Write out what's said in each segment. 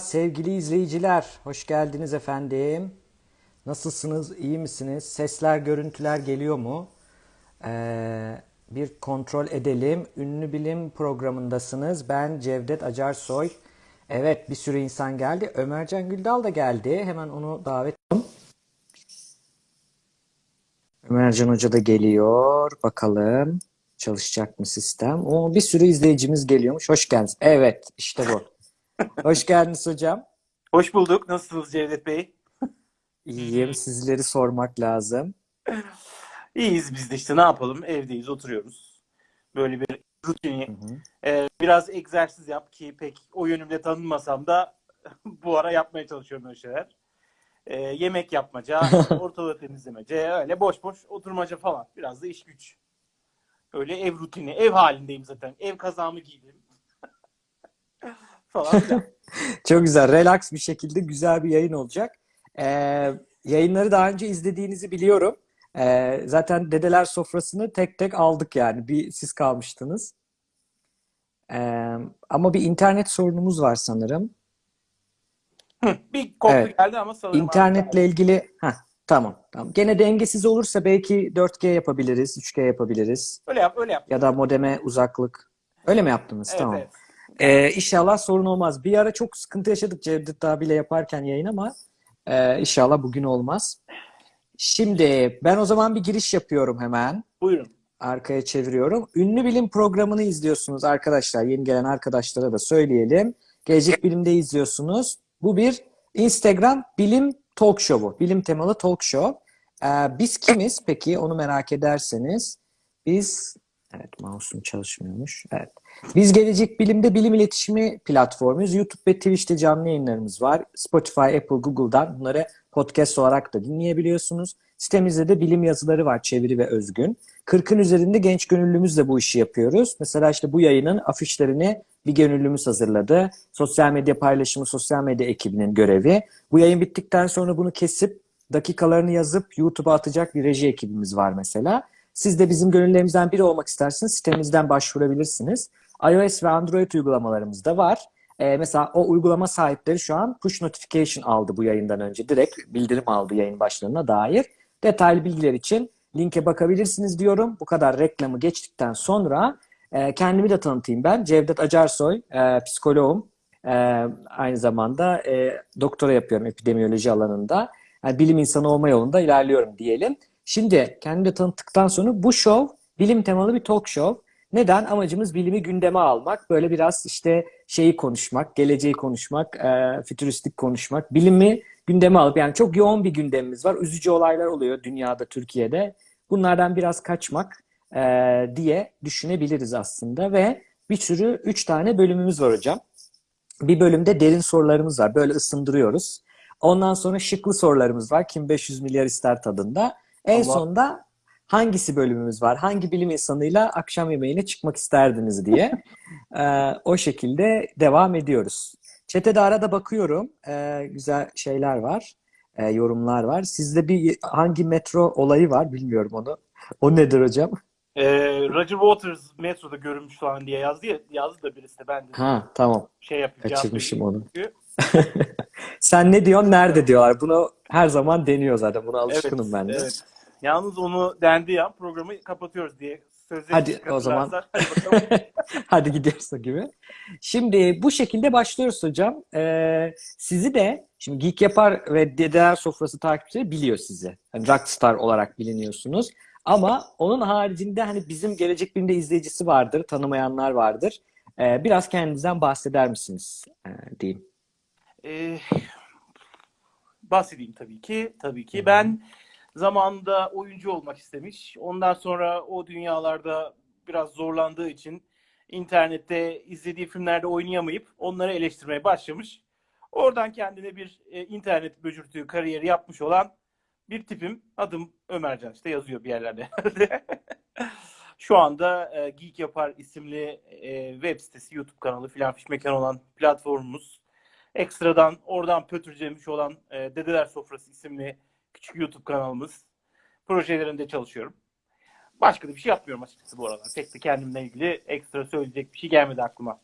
Sevgili izleyiciler, hoş geldiniz efendim. Nasılsınız, iyi misiniz? Sesler, görüntüler geliyor mu? Ee, bir kontrol edelim. Ünlü Bilim programındasınız. Ben Cevdet Acarsoy. Evet, bir sürü insan geldi. Ömercan Güldal da geldi. Hemen onu davet ediyorum. Ömercan Hoca da geliyor. Bakalım çalışacak mı sistem? O bir sürü izleyicimiz geliyormuş. Hoş geldiniz. Evet, işte bu. Hoş geldiniz hocam. Hoş bulduk. Nasılsınız Cevdet Bey? İyiyim. Sizleri sormak lazım. İyiyiz biz de işte ne yapalım? Evdeyiz, oturuyoruz. Böyle bir rutini. Hı hı. Ee, biraz egzersiz yap ki pek o yönümle tanınmasam da bu ara yapmaya çalışıyorum öyle şeyler. Ee, yemek yapmaca, ortalığı temizlemece, öyle boş boş oturmaca falan. Biraz da iş güç. Öyle ev rutini. Ev halindeyim zaten. Ev kazağımı giydim. falan. Çok güzel. Relax bir şekilde güzel bir yayın olacak. Ee, yayınları daha önce izlediğinizi biliyorum. Ee, zaten Dedeler Sofrası'nı tek tek aldık yani. Bir siz kalmıştınız. Ee, ama bir internet sorunumuz var sanırım. Hı, bir koptu Evet. geldi ama sanırım İnternetle ilgili... Heh, tamam, tamam. Gene dengesiz olursa belki 4G yapabiliriz, 3G yapabiliriz. Öyle yap, öyle yap. Ya da modeme uzaklık. Öyle mi yaptınız? Evet, Tamam. evet. Ee, inşallah sorun olmaz. Bir ara çok sıkıntı yaşadık Cevdet abiyle yaparken yayın ama e, inşallah bugün olmaz. Şimdi ben o zaman bir giriş yapıyorum hemen. Buyurun. Arkaya çeviriyorum. Ünlü Bilim programını izliyorsunuz arkadaşlar. Yeni gelen arkadaşlara da söyleyelim. Gelecek Bilim'de izliyorsunuz. Bu bir Instagram bilim talk show'u. Bilim temalı talk show. Ee, biz kimiz peki onu merak ederseniz. Biz evet mouse'um çalışmıyormuş. Evet. Biz Gelecek Bilim'de bilim iletişimi platformuyuz. YouTube ve Twitch'te canlı yayınlarımız var. Spotify, Apple, Google'dan bunları podcast olarak da dinleyebiliyorsunuz. Sitemizde de bilim yazıları var çeviri ve özgün. 40'ın üzerinde genç gönüllümüzle bu işi yapıyoruz. Mesela işte bu yayının afişlerini bir gönüllümüz hazırladı. Sosyal medya paylaşımı sosyal medya ekibinin görevi. Bu yayın bittikten sonra bunu kesip dakikalarını yazıp YouTube'a atacak bir reji ekibimiz var mesela. Siz de bizim gönüllerimizden biri olmak isterseniz sitemizden başvurabilirsiniz. iOS ve Android uygulamalarımız da var. Ee, mesela o uygulama sahipleri şu an push notification aldı bu yayından önce. Direkt bildirim aldı yayın başlarına dair. Detaylı bilgiler için linke bakabilirsiniz diyorum. Bu kadar reklamı geçtikten sonra e, kendimi de tanıtayım ben. Cevdet Acarsoy, e, psikoloğum. E, aynı zamanda e, doktora yapıyorum epidemiyoloji alanında. Yani bilim insanı olma yolunda ilerliyorum diyelim. Şimdi kendimi tanıttıktan sonra bu show bilim temalı bir talk show. Neden? Amacımız bilimi gündeme almak. Böyle biraz işte şeyi konuşmak, geleceği konuşmak, e, fütüristik konuşmak. Bilimi gündeme alıp yani çok yoğun bir gündemimiz var. Üzücü olaylar oluyor dünyada, Türkiye'de. Bunlardan biraz kaçmak e, diye düşünebiliriz aslında ve bir sürü üç tane bölümümüz var hocam. Bir bölümde derin sorularımız var. Böyle ısındırıyoruz. Ondan sonra şıklı sorularımız var. Kim 500 milyar ister tadında. En Allah. sonda hangisi bölümümüz var? Hangi bilim insanıyla akşam yemeğine çıkmak isterdiniz diye. Ee, o şekilde devam ediyoruz. Çetede arada bakıyorum. Ee, güzel şeyler var. Ee, yorumlar var. Sizde bir hangi metro olayı var bilmiyorum onu. O nedir hocam? Ee, Roger Waters metroda görünmüş falan diye yazdı ya, yazdı da birisi de ben de Ha tamam. şey yapayım. Kaçırmışım onu. Çünkü- Sen ne diyorsun? Nerede diyorlar. Bunu her zaman deniyor zaten. Buna Evet, alışkınım ben de. evet. Yalnız onu dendi ya programı kapatıyoruz diye sözleri Hadi o zaman. Hadi gidiyoruz o gibi. Şimdi bu şekilde başlıyoruz hocam. Ee, sizi de şimdi Geek Yapar ve Dedeler Sofrası takipçileri biliyor sizi. Hani rockstar olarak biliniyorsunuz. Ama onun haricinde hani bizim Gelecek Bilim'de izleyicisi vardır, tanımayanlar vardır. Ee, biraz kendinizden bahseder misiniz ee, diyeyim. Ee, bahsedeyim tabii ki. Tabii ki. hı. Ben zamanında oyuncu olmak istemiş. Ondan sonra o dünyalarda biraz zorlandığı için internette izlediği filmlerde oynayamayıp onları eleştirmeye başlamış. Oradan kendine bir e, internet böcürtüğü kariyeri yapmış olan bir tipim. Adım Ömercan işte yazıyor bir yerlerde. Şu anda e, Geek Yapar isimli e, web sitesi, YouTube kanalı filan fiş mekan olan platformumuz. Ekstradan oradan pötürcemiş olan e, Dedeler Sofrası isimli küçük YouTube kanalımız. Projelerinde çalışıyorum. Başka da bir şey yapmıyorum açıkçası bu aralar. Pek de kendimle ilgili ekstra söyleyecek bir şey gelmedi aklıma.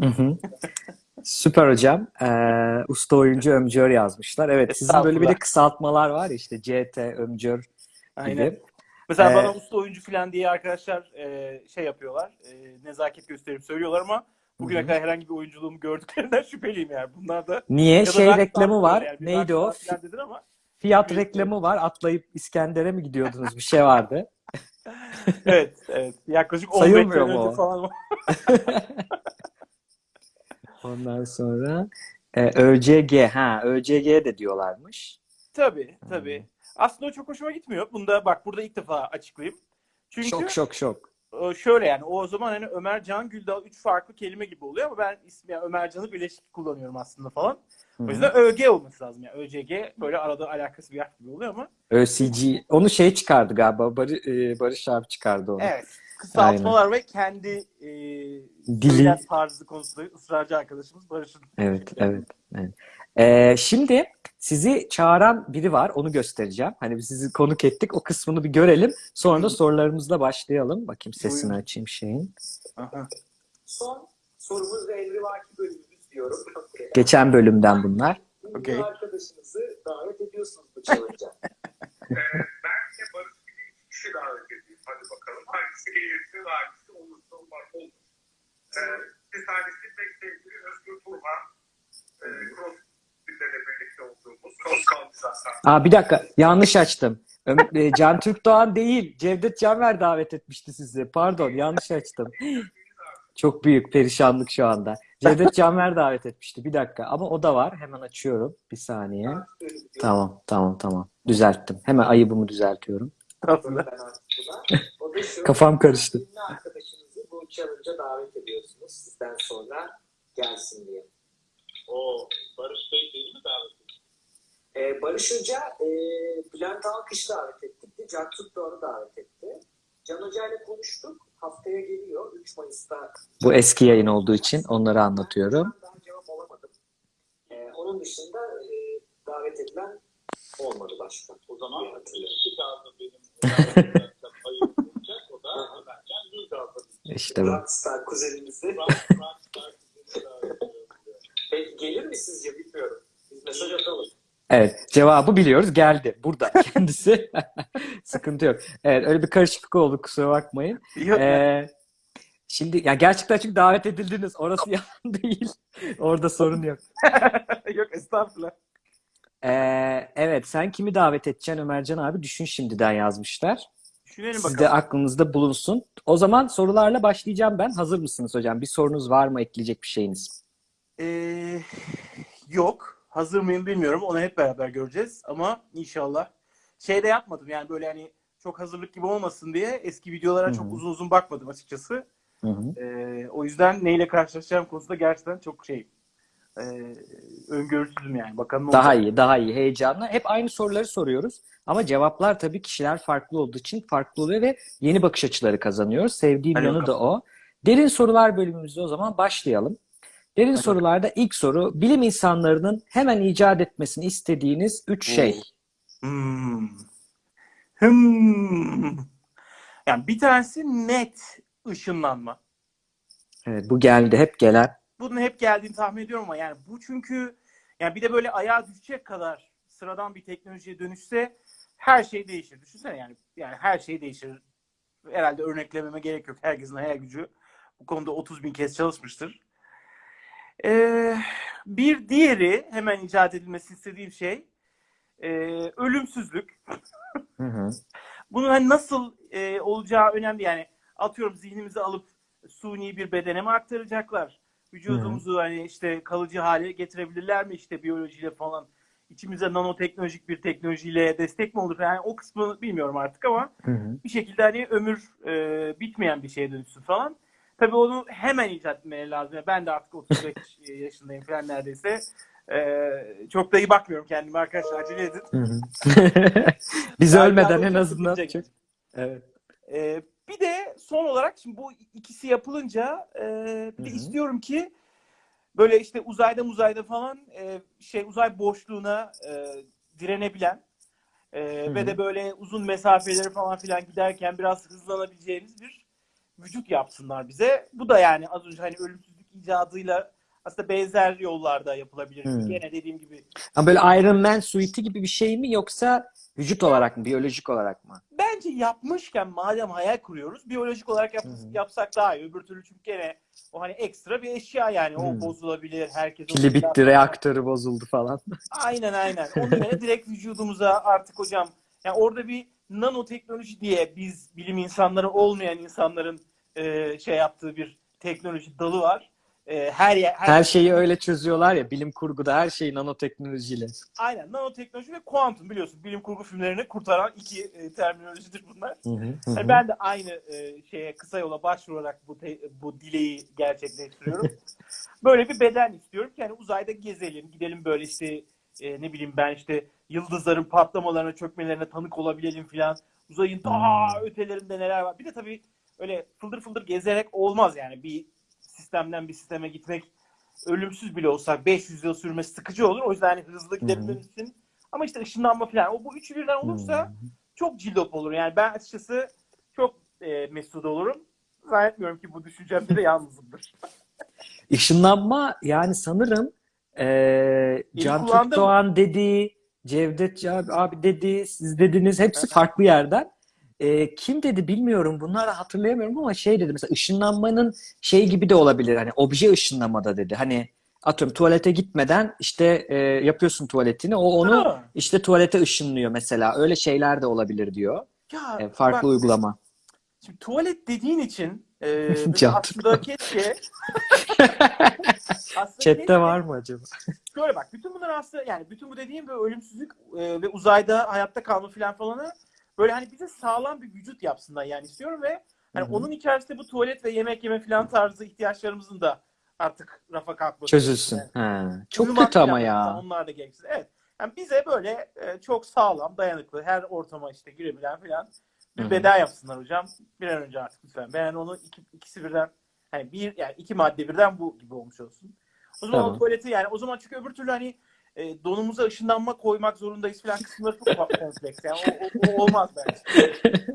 Hı hı. Süper hocam. Ee, usta oyuncu Ömcör yazmışlar. Evet sizin böyle bir de kısaltmalar var ya işte CT, Ömcör Aynen. gibi. Mesela Ee, bana usta oyuncu falan diye arkadaşlar e, şey yapıyorlar. e, nezaket gösterip söylüyorlar ama bugüne Hı kadar herhangi bir oyunculuğumu gördüklerinden şüpheliyim yani. Bunlar da Niye? Şey reklamı var. yani. Neydi o? dedin ama Fiyat reklamı var. Atlayıp İskender'e mi gidiyordunuz? Bir şey vardı. evet, evet. Yaklaşık 15 Sayılmıyor sene mu önce falan. Ondan sonra e, ÖCG. Ha, ÖCG de diyorlarmış. Tabii, tabii. Aslında o çok hoşuma gitmiyor. Bunda bak burada ilk defa açıklayayım. Çünkü Şok şok şok. E, şöyle yani o zaman hani Ömer Can Güldal üç farklı kelime gibi oluyor ama ben ismi yani Ömer Can'ı birleşik kullanıyorum aslında falan. Hı O yüzden ÖG olması lazım yani. ÖCG böyle arada alakası bir harf gibi oluyor ama ÖCG. Onu şey çıkardı galiba. Barı- e, Barış abi çıkardı onu. evet. Kısaltmalar ve kendi e, Dili. tarzı konusunda ısrarcı arkadaşımız Barış'ın. Evet, evet, evet. Ee, şimdi sizi çağıran biri var. Onu göstereceğim. Hani biz sizi konuk ettik. O kısmını bir görelim. Sonra da sorularımızla başlayalım. Bakayım sesini Buyurun. açayım şeyin. Aha. Son sorumuz ve emrivaki bölümümüz diyorum. Geçen bölümden bunlar. Ünlü Okey. arkadaşınızı davet ediyorsunuz bu challenge'a. Bence Barış gibi iki kişi davet edeyim. Hadi bakalım. Hangisi gelirse hangisi olursa olmaz. Olur. Ee, bir tanesi pek sevgili Özgür Turhan. Ee, CrossFit'le de olduğumuz. Cross kaldı zaten. Aa bir dakika. Yanlış açtım. E, Can Türk Doğan değil. Cevdet Canver davet etmişti sizi. Pardon, yanlış açtım. Çok büyük perişanlık şu anda. Cevdet Canver davet etmişti. Bir dakika. Ama o da var. Hemen açıyorum. Bir saniye. Tamam, tamam, tamam. Düzelttim. Hemen ayıbımı düzeltiyorum. Kafam karıştı. Arkadaşınızı bu challenge'a davet ediyorsunuz. Sizden sonra gelsin diye. O Barış Bey değil mi davet Ee, Barış Hoca e, Bülent Alkış davet etti. Can Türk Doğan'ı davet etti. Can Hoca ile konuştuk. Haftaya geliyor. 3 Mayıs'ta. Bu eski yayın olduğu için onları anlatıyorum. Ben daha cevap alamadım. Ee, onun dışında e, davet edilen olmadı başka. O zaman iki kaldı benim. O da Ömer Can Güldal'da. İşte bu. Rockstar kuzenimizi. Rockstar. Peki gelir mi sizce bilmiyorum. Biz mesaj atalım. Evet, cevabı biliyoruz. Geldi. Burada kendisi. Sıkıntı yok. Evet, öyle bir karışıklık oldu. Kusura bakmayın. Yok, Ee, şimdi ya gerçekten çünkü davet edildiniz. Orası yalan değil. Orada sorun yok. yok estağfurullah. Ee, evet, sen kimi davet edeceksin Ömercan abi? Düşün şimdiden yazmışlar. Düşünelim Siz bakalım. de aklınızda bulunsun. O zaman sorularla başlayacağım ben. Hazır mısınız hocam? Bir sorunuz var mı? Ekleyecek bir şeyiniz? Ee, yok. Hazır mıyım bilmiyorum. Onu hep beraber göreceğiz. Ama inşallah. Şey de yapmadım yani böyle hani çok hazırlık gibi olmasın diye eski videolara Hı hı. çok uzun uzun bakmadım açıkçası. Hı hı. Ee, o yüzden neyle karşılaşacağım konusunda gerçekten çok şey e, öngörüsüzüm yani. Bakalım Daha olacak. iyi, daha iyi, heyecanlı. Hep aynı soruları soruyoruz. Ama cevaplar tabii kişiler farklı olduğu için farklı oluyor ve yeni bakış açıları kazanıyoruz. Sevdiğim Hadi yanı da bakalım. o. Derin sorular bölümümüzde o zaman başlayalım. Derin sorularda ilk soru, bilim insanlarının hemen icat etmesini istediğiniz üç şey. Hmm. Hmm. Yani bir tanesi net ışınlanma. Evet, bu geldi, hep gelen. Bunun hep geldiğini tahmin ediyorum ama yani bu çünkü yani bir de böyle ayağa düşecek kadar sıradan bir teknolojiye dönüşse her şey değişir. Düşünsene yani yani her şey değişir. Herhalde örneklememe gerek yok. Herkesin hayal gücü bu konuda 30 bin kez çalışmıştır. Ee, bir diğeri hemen icat edilmesi istediğim şey e, ölümsüzlük. Hı hı. Bunun hani nasıl e, olacağı önemli. Yani atıyorum zihnimizi alıp suni bir bedene mi aktaracaklar? Vücudumuzu hani işte kalıcı hale getirebilirler mi işte biyolojiyle falan? İçimize nanoteknolojik bir teknolojiyle destek mi olur? Yani o kısmı bilmiyorum artık ama Hı hı. bir şekilde hani ömür e, bitmeyen bir şeye dönüşsün falan. Tabii onu hemen icat etmeleri lazım. Ben de artık 35 yaşındayım falan neredeyse. E, çok da iyi bakmıyorum kendime arkadaşlar acele edin. Biz ölmeden en azından. Çok... Evet. Ee, bir de son olarak şimdi bu ikisi yapılınca e, bir de Hı hı. istiyorum ki böyle işte uzayda muzayda falan e, şey uzay boşluğuna e, direnebilen e, Hı ve de böyle uzun mesafeleri falan filan giderken biraz hızlanabileceğimiz bir vücut yapsınlar bize. Bu da yani az önce hani ölümsüzlük icadıyla aslında benzer yollarda yapılabilir. Hmm. Gene dediğim gibi Ama böyle Iron Man suite'i gibi bir şey mi yoksa vücut olarak mı, biyolojik olarak mı? bence yapmışken madem hayal kuruyoruz biyolojik olarak yap- hı. yapsak daha iyi. Öbür türlü çünkü gene o hani ekstra bir eşya yani. O Hı. bozulabilir. Herkes o Pili bitti, reaktörü bozuldu falan. Aynen aynen. Onun yerine direkt vücudumuza artık hocam yani orada bir nanoteknoloji diye biz bilim insanları olmayan insanların e, şey yaptığı bir teknoloji dalı var. E, her yer her, Her şeyi öyle çözüyorlar ya, bilim kurguda her şey nanoteknolojiyle. aynen nanoteknoloji ve kuantum biliyorsun bilim kurgu filmlerini kurtaran iki e, terminolojidir bunlar. Hı hı, hı Yani ben de aynı e, şeye kısa yola başvurarak bu te- bu dileği gerçekleştiriyorum. böyle bir beden istiyorum ki yani uzayda gezelim, gidelim böyle işte e, ne bileyim ben işte yıldızların patlamalarına, çökmelerine tanık olabilelim filan. Uzayın daha Hmm. ötelerinde neler var. Bir de tabii öyle fıldır fıldır gezerek olmaz yani. Bir sistemden bir sisteme gitmek ölümsüz bile olsak 500 yıl sürmesi sıkıcı olur. O yüzden hani hızlı gidebilirsin. Ama işte ışınlanma falan. O bu üçü birden olursa Hmm. çok cillop olur. Yani ben açıkçası çok e, mesut olurum. Zannetmiyorum ki bu düşüncemde de yalnızımdır. Işınlanma yani sanırım eee Can Türk Doğan dedi, Cevdet abi, abi dedi, siz dediniz hepsi farklı yerden. Eee, kim dedi bilmiyorum bunları hatırlayamıyorum ama şey dedi mesela ışınlanmanın şey gibi de olabilir hani obje ışınlamada dedi. Hani atıyorum tuvalete gitmeden işte eee, yapıyorsun tuvaletini o onu Ha. işte tuvalete ışınlıyor mesela öyle şeyler de olabilir diyor. Ya E, farklı bak, uygulama. şimdi tuvalet dediğin için e, aslında keşke aslında Chat'te keşke- var mı acaba? Şöyle bak bütün bunlar aslında yani bütün bu dediğim böyle ölümsüzlük e, ve uzayda hayatta kalma falan falanı böyle hani bize sağlam bir vücut yapsınlar yani istiyorum ve hani Hı hı. onun içerisinde bu tuvalet ve yemek yeme falan tarzı ihtiyaçlarımızın da artık rafa kalkması. Çözülsün. Yani Ha, çok uyumak kötü ama ya. Onlar da gereksiz. Evet. Yani bize böyle e, çok sağlam, dayanıklı, her ortama işte girebilen falan bir Hı hı. beden yapsınlar hocam. Bir an önce artık lütfen. Ben onu iki, ikisi birden hani bir yani iki madde birden bu gibi olmuş olsun. O zaman Tamam. o tuvaleti yani o zaman çünkü öbür türlü hani e, donumuza ışınlanma koymak zorundayız falan kısımları çok kompleks. Yani o, o- o olmaz bence.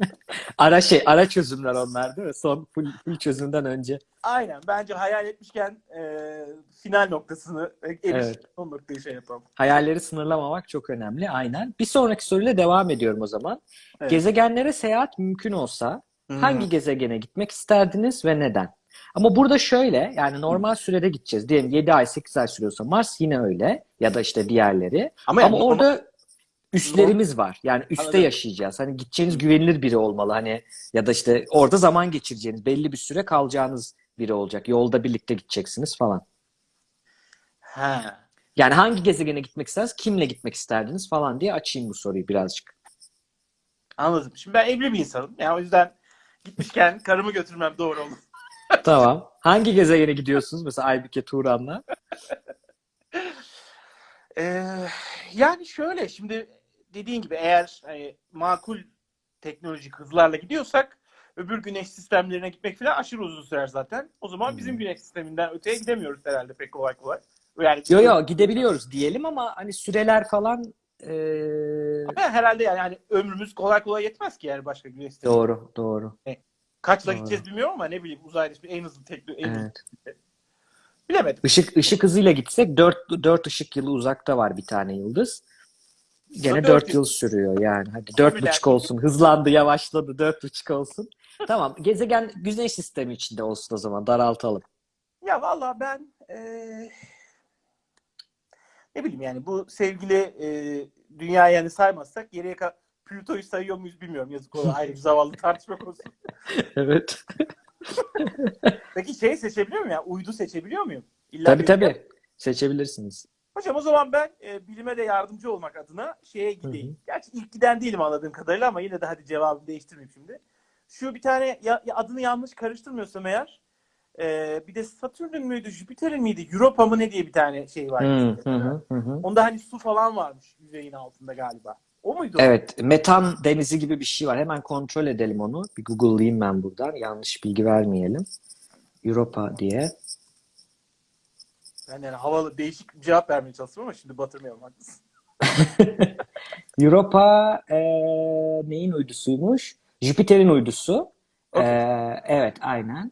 Ara şey, ara çözümler onlar değil mi? Son full, full çözümden önce. Aynen. Bence hayal etmişken e, final noktasını e, eriş Evet. son noktayı şey yapalım. Hayalleri sınırlamamak çok önemli. Aynen. Bir sonraki soruyla devam ediyorum o zaman. Evet. Gezegenlere seyahat mümkün olsa Hmm. hangi gezegene gitmek isterdiniz ve neden? Ama burada şöyle yani normal sürede gideceğiz. Diyelim 7 ay 8 ay sürüyorsa Mars yine öyle ya da işte diğerleri. Ama, Ama yani orada üslerimiz var. Yani üste Anladım. yaşayacağız. Hani gideceğiniz güvenilir biri olmalı. Hani ya da işte orada zaman geçireceğiniz, belli bir süre kalacağınız biri olacak. Yolda birlikte gideceksiniz falan. Ha. Yani hangi gezegene gitmek istersiniz, kimle gitmek isterdiniz falan diye açayım bu soruyu birazcık. Anladım. Şimdi ben evli bir insanım. Yani o yüzden gitmişken karımı götürmem doğru olur. Tamam. Hangi gezegene gidiyorsunuz? Mesela Aybüke Turan'la. Ee, yani şöyle şimdi dediğin gibi eğer hani, makul teknolojik hızlarla gidiyorsak öbür güneş sistemlerine gitmek falan aşırı uzun sürer zaten. O zaman Hmm. bizim güneş sisteminden öteye gidemiyoruz herhalde pek kolay kolay. Yani Yo yo gidebiliyoruz diyelim ama hani süreler falan Ama herhalde yani hani ömrümüz kolay kolay yetmez ki yani başka güneş sistemi. doğru doğru. Kaçla Doğru. gideceğiz bilmiyorum ama ne bileyim işte en hızlı teknoloji en hızlı Evet. bilemedim. Işık ışık hızıyla gitsek 4 4 ışık yılı uzakta var bir tane yıldız. Gene Dört 4 yıl. sürüyor yani. Hadi dört Bilen- buçuk olsun. Hızlandı, yavaşladı. Dört buçuk olsun. Tamam. Gezegen güneş sistemi içinde olsun o zaman. Daraltalım. Ya valla ben eee, ne bileyim yani bu sevgili eee dünya yani saymazsak geriye ka Plüto'yu sayıyor muyuz bilmiyorum. Yazık o ayrı bir zavallı tartışma konusu. Evet. Peki şey seçebiliyor muyum ya? Uydu seçebiliyor muyum? İlla Tabii tabii. Seçebilirsiniz. Hocam o zaman ben e, bilime de yardımcı olmak adına şeye gideyim. Hı hı. Gerçi ilk giden değilim anladığım kadarıyla ama yine de hadi cevabımı değiştirmeyeyim şimdi. Şu bir tane ya, ya adını yanlış karıştırmıyorsam eğer e, bir de Satürn'ün müydü, Jüpiter'in miydi, Europa mı ne diye bir tane şey var. Hı, hı, hı, hı, hı. Onda hani su falan varmış yüzeyin altında galiba. O muydu? Evet. Metan denizi gibi bir şey var. Hemen kontrol edelim onu. Bir Google'layayım ben buradan. Yanlış bilgi vermeyelim. Europa diye. Ben yani havalı değişik bir cevap vermeye çalıştım ama şimdi batırmayalım haklısın. Europa eee, neyin uydusuymuş? Jüpiter'in uydusu. Okey. Eee, evet aynen.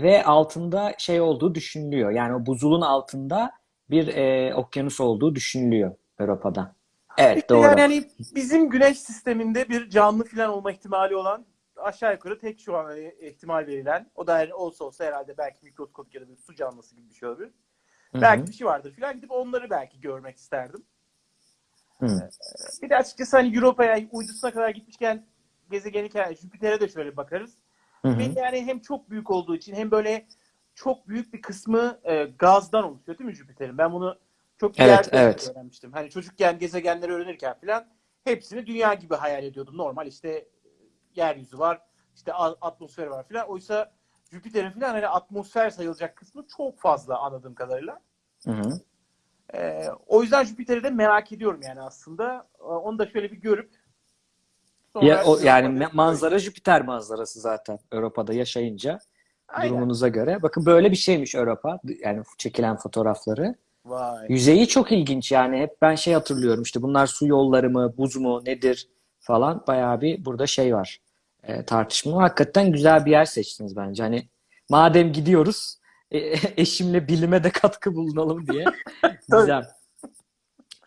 ve altında şey olduğu düşünülüyor. Yani o buzulun altında bir e, okyanus olduğu düşünülüyor Avrupa'da. Evet İşte doğru. Yani hani bizim güneş sisteminde bir canlı falan olma ihtimali olan aşağı yukarı tek şu an hani ihtimal verilen o da olsa olsa herhalde belki mikroskopik ya da bir su canlısı gibi bir şey olabilir. Hı hı. Belki bir şey vardır falan gidip onları belki görmek isterdim. Hı. Bir de açıkçası hani Europa'ya uydusuna kadar gitmişken gezegeni Jüpiter'e de şöyle bakarız. Ve yani hem çok büyük olduğu için hem böyle çok büyük bir kısmı e, gazdan oluşuyor değil mi Jüpiter'in? Ben bunu çok Evet, evet. öğrenmiştim. Hani çocukken gezegenleri öğrenirken falan hepsini dünya gibi hayal ediyordum. Normal işte e, yeryüzü var, işte a- atmosferi var falan. Oysa Jüpiter'in falan hani atmosfer sayılacak kısmı çok fazla anladığım kadarıyla. Hı hı. E, o yüzden Jüpiter'i de merak ediyorum yani aslında. E, Onu da şöyle bir görüp sonra Ya, o, yani me- manzara Jüpiter manzarası zaten Avrupa'da yaşayınca Aynen. durumunuza göre. Bakın böyle bir şeymiş Avrupa. Yani çekilen fotoğrafları. Vay. Yüzeyi çok ilginç yani. Hep ben şey hatırlıyorum işte bunlar su yolları mı, buz mu, nedir falan. Bayağı bir burada şey var. E, tartışma. Hakikaten güzel bir yer seçtiniz bence. Hani madem gidiyoruz e, eşimle bilime de katkı bulunalım diye. Güzel.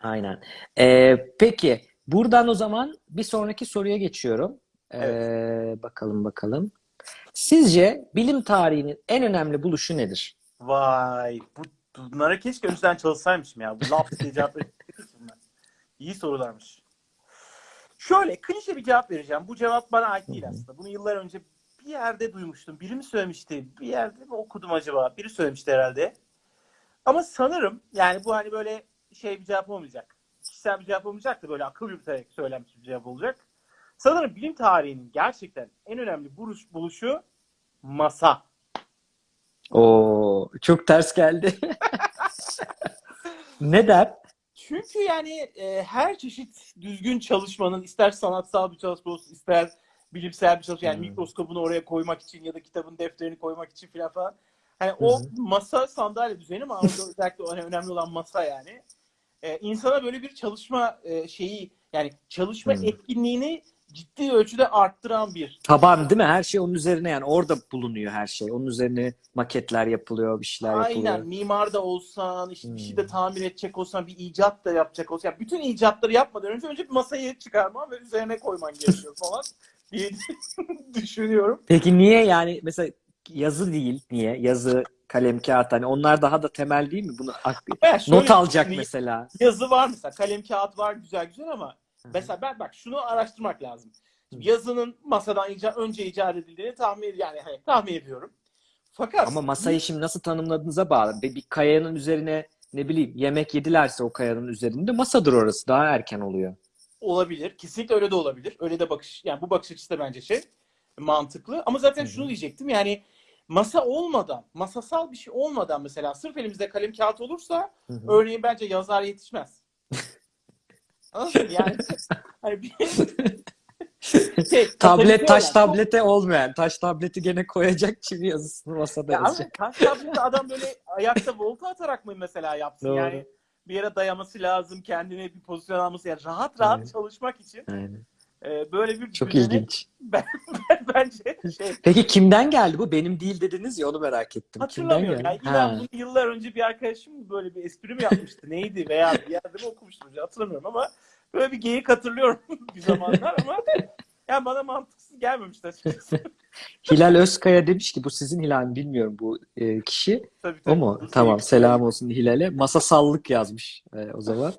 Aynen. E, peki buradan o zaman bir sonraki soruya geçiyorum. E, bakalım bakalım. Sizce bilim tarihinin en önemli buluşu nedir? Vay. Bu, bunlara keşke önceden çalışsaymışım ya. Bu laf diye cevap. İyi sorularmış. Şöyle klişe bir cevap vereceğim. Bu cevap bana ait değil aslında. Bunu yıllar önce bir yerde duymuştum. Biri mi söylemişti? Bir yerde mi okudum acaba? Biri söylemişti herhalde. Ama sanırım yani bu hani böyle şey bir cevap olmayacak. Kişisel bir cevap olmayacak da böyle akıl yürüterek söylenmiş bir cevap olacak. Sanırım bilim tarihinin gerçekten en önemli buluş, buluşu masa. Oo, çok ters geldi. Neden? Çünkü yani e, her çeşit düzgün çalışmanın ister sanatsal bir çalışma olsun ister bilimsel bir çalışma yani Hmm. mikroskopunu oraya koymak için ya da kitabın defterini koymak için filan falan. Hani o hı. masa sandalye düzeni ama özellikle hani önemli olan masa yani. E, insana böyle bir çalışma e, şeyi yani çalışma Hmm. etkinliğini ciddi ölçüde arttıran bir Taban değil mi? Her şey onun üzerine yani orada bulunuyor her şey. Onun üzerine maketler yapılıyor, bir şeyler Aynen yapılıyor. mimar da olsan işte bir şey de Hmm. tamir edecek olsan bir icat da yapacak olsan yani bütün icatları yapmadan önce önce bir masayı çıkarman ve üzerine koyman gerekiyor falan diye düşünüyorum. Peki niye yani mesela yazı değil niye? Yazı, kalem, kağıt hani onlar daha da temel değil mi? Bunu ak- şöyle not alacak mesela. Yazı var mesela kalem kağıt var güzel güzel ama. Mesela ben bak şunu araştırmak lazım. Şimdi yazının masadan ica- önce icat edildiğini tahmin yani hani tahmin ediyorum. Fakat Ama masayı şimdi nasıl tanımladığınıza bağlı. Bir, bir kayanın üzerine ne bileyim yemek yedilerse o kayanın üzerinde masadır orası. Daha erken oluyor. olabilir. Kesinlikle öyle de olabilir. Öyle de bakış yani bu bakış açısı da bence şey mantıklı. Ama zaten şunu diyecektim yani masa olmadan, masasal bir şey olmadan mesela sırf elimizde kalem kağıt olursa örneğin bence yazar yetişmez. Anladın mı? Yani hani bir şey, Tablet taş olan- tablete olmayan. Taş tableti gene koyacak çivi yazısını masada Ya ama yazacak. taş tableti adam böyle ayakta volta atarak mı mesela yapsın? Doğru. Yani bir yere dayaması lazım, kendine bir pozisyon alması. Yani rahat rahat Evet. çalışmak için Aynen. E, böyle bir Çok düzene ilginç. bence şey Peki kimden geldi bu? Benim değil dediniz ya onu merak ettim. Kimden Hatırlamıyorum. Yani inan bunu yıllar önce bir arkadaşım böyle bir espri mi yapmıştı? Neydi? Veya bir yerde mi okumuştum? Hatırlamıyorum ama böyle bir geyik hatırlıyorum bir zamanlar ama yani bana mantıksız gelmemişti açıkçası. Hilal Özkaya demiş ki bu sizin Hilal mi bilmiyorum bu e, kişi. tabii, O tabii. mu? Bu Tamam selam olsun Hilal'e. Masasallık yazmış e, o zaman.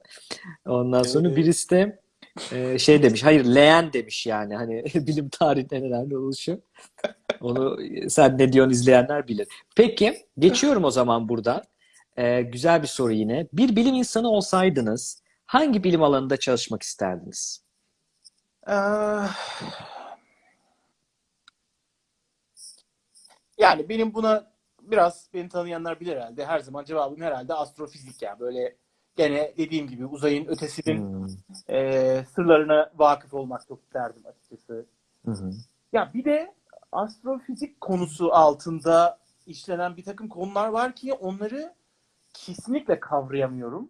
Ondan sonra Evet. birisi de e, şey demiş. Hayır leğen demiş yani. Hani bilim tarihinin en önemli oluşu. Onu sen ne diyorsun izleyenler bilir. Peki geçiyorum o zaman buradan. E, güzel bir soru yine. Bir bilim insanı olsaydınız hangi bilim alanında çalışmak isterdiniz? Ah. Yani benim buna biraz beni tanıyanlar bilir herhalde. Her zaman cevabım herhalde astrofizik ya. Böyle gene dediğim gibi uzayın ötesinin Hmm. e, sırlarına vakıf olmak çok isterdim açıkçası. Hı hı. Ya bir de astrofizik konusu altında işlenen bir takım konular var ki onları kesinlikle kavrayamıyorum.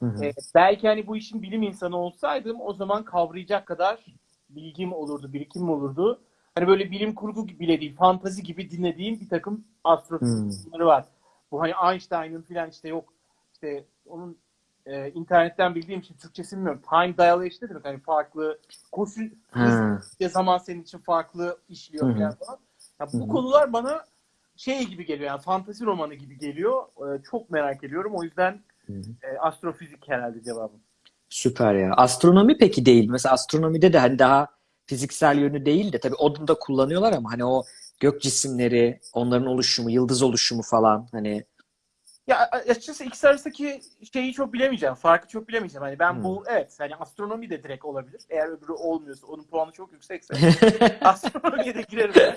Hı hı. Ee, belki hani bu işin bilim insanı olsaydım o zaman kavrayacak kadar bilgim olurdu, birikim olurdu. hani böyle bilim kurgu bile değil, fantazi gibi dinlediğim bir takım astrofizikleri Hmm. var. Bu hani Einstein'ın filan işte yok işte onun e, internetten bildiğim için Türkçesini bilmiyorum. Time dilation ne demek? Hani farklı koşul Ha. ve zaman senin için farklı işliyor falan. Ya bu Hı hı. konular bana şey gibi geliyor yani fantazi romanı gibi geliyor. Ee, çok merak ediyorum. O yüzden e, astrofizik herhalde cevabım. Süper ya. Astronomi peki değil. Mesela astronomide de hani daha fiziksel yönü değil de tabii onu da kullanıyorlar ama hani o gök cisimleri, onların oluşumu, yıldız oluşumu falan hani Ya açıkçası ikisi arasındaki şeyi çok bilemeyeceğim. Farkı çok bilemeyeceğim. Hani ben Hmm. bu evet hani astronomi de direkt olabilir. Eğer öbürü olmuyorsa onun puanı çok yüksekse astronomiye de girerim.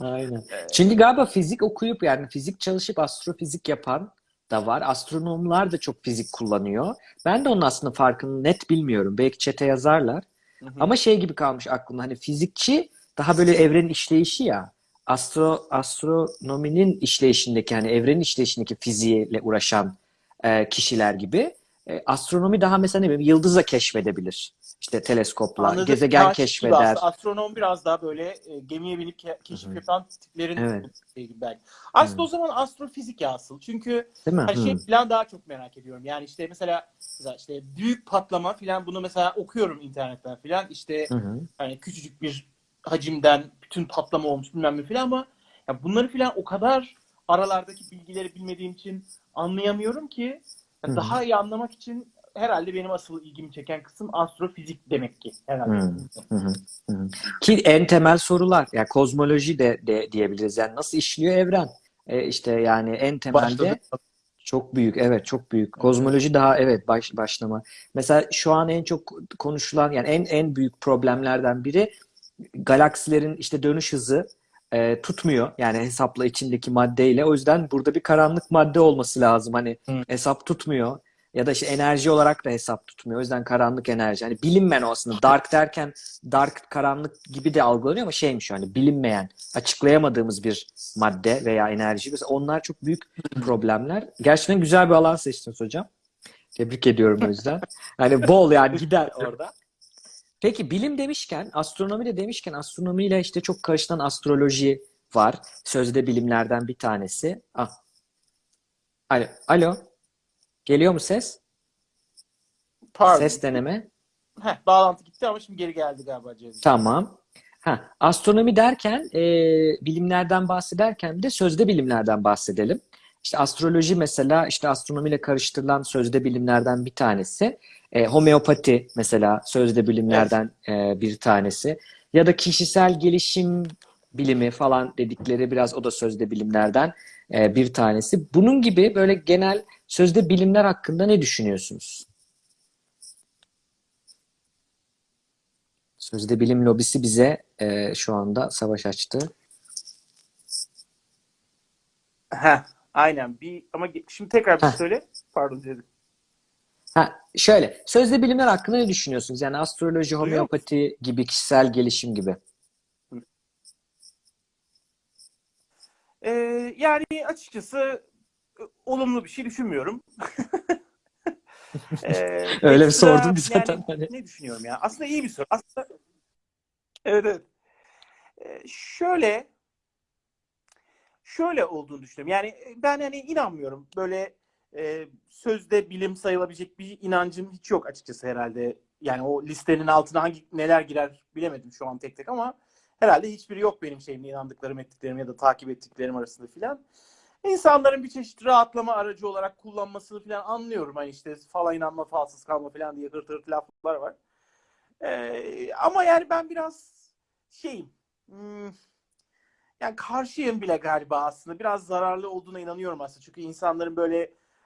Aynen. Çünkü galiba fizik okuyup yani fizik çalışıp astrofizik yapan da var. Astronomlar da çok fizik kullanıyor. Ben de onun aslında farkını net bilmiyorum. Belki çete yazarlar. Hı hı. Ama şey gibi kalmış aklımda. Hani fizikçi daha böyle evrenin işleyişi ya. Astro, astronominin işleyişindeki hani evrenin işleyişindeki fiziğiyle uğraşan e, kişiler gibi. E, astronomi daha mesela ne bileyim yıldızla keşfedebilir. İşte teleskopla, Anladım. gezegen gibi keşfeder. Astronom biraz daha böyle e, gemiye binip ke- keşif Hı hı. yapan tiplerin Evet. şey belki. Aslında Hı. o zaman astrofizik ya asıl. Çünkü Hı. şey falan daha çok merak ediyorum. Yani işte mesela, mesela işte büyük patlama falan bunu mesela okuyorum internetten falan. İşte Hı hı. hani küçücük bir hacimden bütün patlama olmuş bilmem ne falan ama ya bunları falan o kadar aralardaki bilgileri bilmediğim için anlayamıyorum ki hı. daha iyi anlamak için herhalde benim asıl ilgimi çeken kısım astrofizik demek ki herhalde. Hı. Hı. Ki en temel sorular, yani kozmoloji de, de diyebiliriz. Yani nasıl işliyor evren? E, işte yani en temelde Başladı. çok büyük, evet çok büyük. Kozmoloji daha evet baş, başlama. Mesela şu an en çok konuşulan yani en en büyük problemlerden biri galaksilerin işte dönüş hızı e, tutmuyor. Yani hesapla içindeki maddeyle. O yüzden burada bir karanlık madde olması lazım. Hani Hı. hesap tutmuyor. Ya da işte enerji olarak da hesap tutmuyor. O yüzden karanlık enerji. Hani bilinmeyen o aslında. Dark derken dark karanlık gibi de algılanıyor ama şeymiş hani bilinmeyen, açıklayamadığımız bir madde veya enerji. Mesela onlar çok büyük problemler. Gerçekten güzel bir alan seçtiniz hocam. Tebrik ediyorum o yüzden. Hani bol yani gider orada. Peki bilim demişken, astronomi de demişken astronomiyle işte çok karışılan astroloji var. Sözde bilimlerden bir tanesi. Ah. Alo. Alo. Geliyor mu ses? Pardon. Ses deneme. Heh, bağlantı gitti ama şimdi geri geldi galiba Cezmi. Tamam. Ha, astronomi derken e, bilimlerden bahsederken de sözde bilimlerden bahsedelim. İşte astroloji mesela işte astronomiyle karıştırılan sözde bilimlerden bir tanesi. E, homeopati mesela sözde bilimlerden e, bir tanesi. Ya da kişisel gelişim bilimi falan dedikleri biraz o da sözde bilimlerden e, bir tanesi. Bunun gibi böyle genel sözde bilimler hakkında ne düşünüyorsunuz? Sözde bilim lobisi bize e, şu anda savaş açtı. Heh, aynen. Bir ama şimdi tekrar bir Heh. söyle. Pardon Cezmi. Ha, şöyle, sözde bilimler hakkında ne düşünüyorsunuz? Yani astroloji, homeopati gibi kişisel gelişim gibi. Ee, yani açıkçası e, olumlu bir şey düşünmüyorum. Ee, Öyle bir sordum ki zaten yani ne düşünüyorum ya? Aslında iyi bir soru. Aslında evet evet. Ee, şöyle şöyle olduğunu düşünüyorum. Yani e, ben hani inanmıyorum. Böyle e, sözde bilim sayılabilecek bir inancım hiç yok açıkçası herhalde. Yani o listenin altına hangi neler girer bilemedim şu an tek tek ama herhalde hiçbiri yok benim şeyimle inandıklarım, ettiklerim ya da takip ettiklerim arasında filan. İnsanların bir çeşit rahatlama aracı olarak kullanmasını filan anlıyorum. Hani işte falan inanma, falsız kalma filan diye hırt hırt laflar var. Ee, ama yani ben biraz şeyim, hmm, yani karşıyım bile galiba aslında. Biraz zararlı olduğuna inanıyorum aslında. Çünkü insanların böyle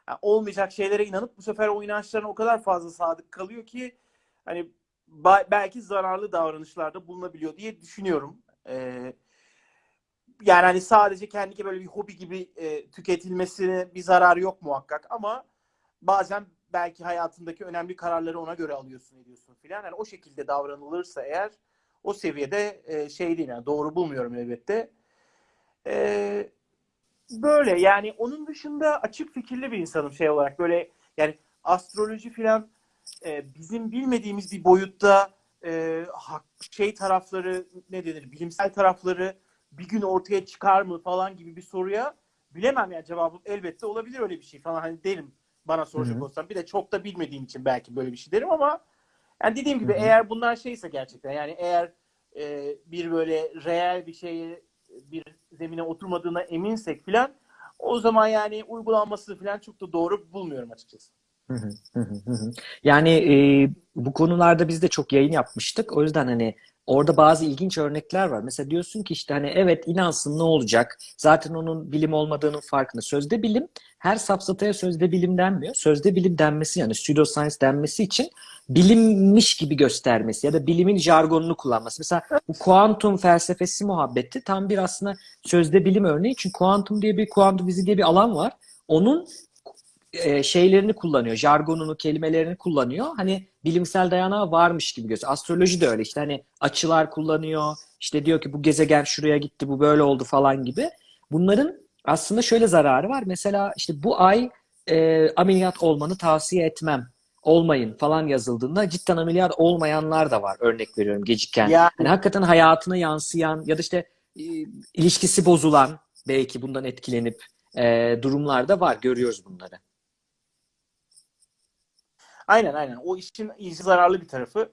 yani olmayacak şeylere inanıp bu sefer o inançlarına o kadar fazla sadık kalıyor ki hani belki zararlı davranışlarda bulunabiliyor diye düşünüyorum. Ee, yani hani sadece kendine böyle bir hobi gibi e, tüketilmesine bir zararı yok muhakkak ama bazen belki hayatındaki önemli kararları ona göre alıyorsun ediyorsun filan. Yani o şekilde davranılırsa eğer o seviyede e, şey değil yani doğru bulmuyorum elbette. E, böyle yani onun dışında açık fikirli bir insanım şey olarak böyle yani astroloji filan e, bizim bilmediğimiz bir boyutta e, şey tarafları ne denir bilimsel tarafları bir gün ortaya çıkar mı falan gibi bir soruya bilemem yani cevabım elbette olabilir öyle bir şey falan hani derim bana soracak Hı hı. olsam bir de çok da bilmediğim için belki böyle bir şey derim ama yani dediğim gibi Hı hı. eğer bunlar şeyse gerçekten yani eğer e, bir böyle reel bir şeye bir zemine oturmadığına eminsek filan o zaman yani uygulanması filan çok da doğru bulmuyorum açıkçası. Yani e, bu konularda biz de çok yayın yapmıştık. O yüzden hani orada bazı ilginç örnekler var. Mesela diyorsun ki işte hani evet inansın ne olacak? Zaten onun bilim olmadığının farkında. Sözde bilim her safsataya sözde bilim denmiyor. Sözde bilim denmesi yani pseudoscience denmesi için bilimmiş gibi göstermesi ya da bilimin jargonunu kullanması. Mesela bu kuantum felsefesi muhabbeti tam bir aslında sözde bilim örneği. Çünkü kuantum diye bir kuantum fiziği diye bir alan var. Onun e, şeylerini kullanıyor, jargonunu, kelimelerini kullanıyor. Hani bilimsel dayanağı varmış gibi gözüküyor. Astroloji de öyle işte hani açılar kullanıyor. İşte diyor ki bu gezegen şuraya gitti, bu böyle oldu falan gibi. Bunların aslında şöyle zararı var. Mesela işte bu ay e, ameliyat olmanı tavsiye etmem. Olmayın falan yazıldığında cidden ameliyat olmayanlar da var. Örnek veriyorum geciken. Yani- Hani hakikaten hayatına yansıyan ya da işte e, ilişkisi bozulan belki bundan etkilenip e, durumlar da var. Görüyoruz bunları. Aynen aynen. O işin iyice zararlı bir tarafı.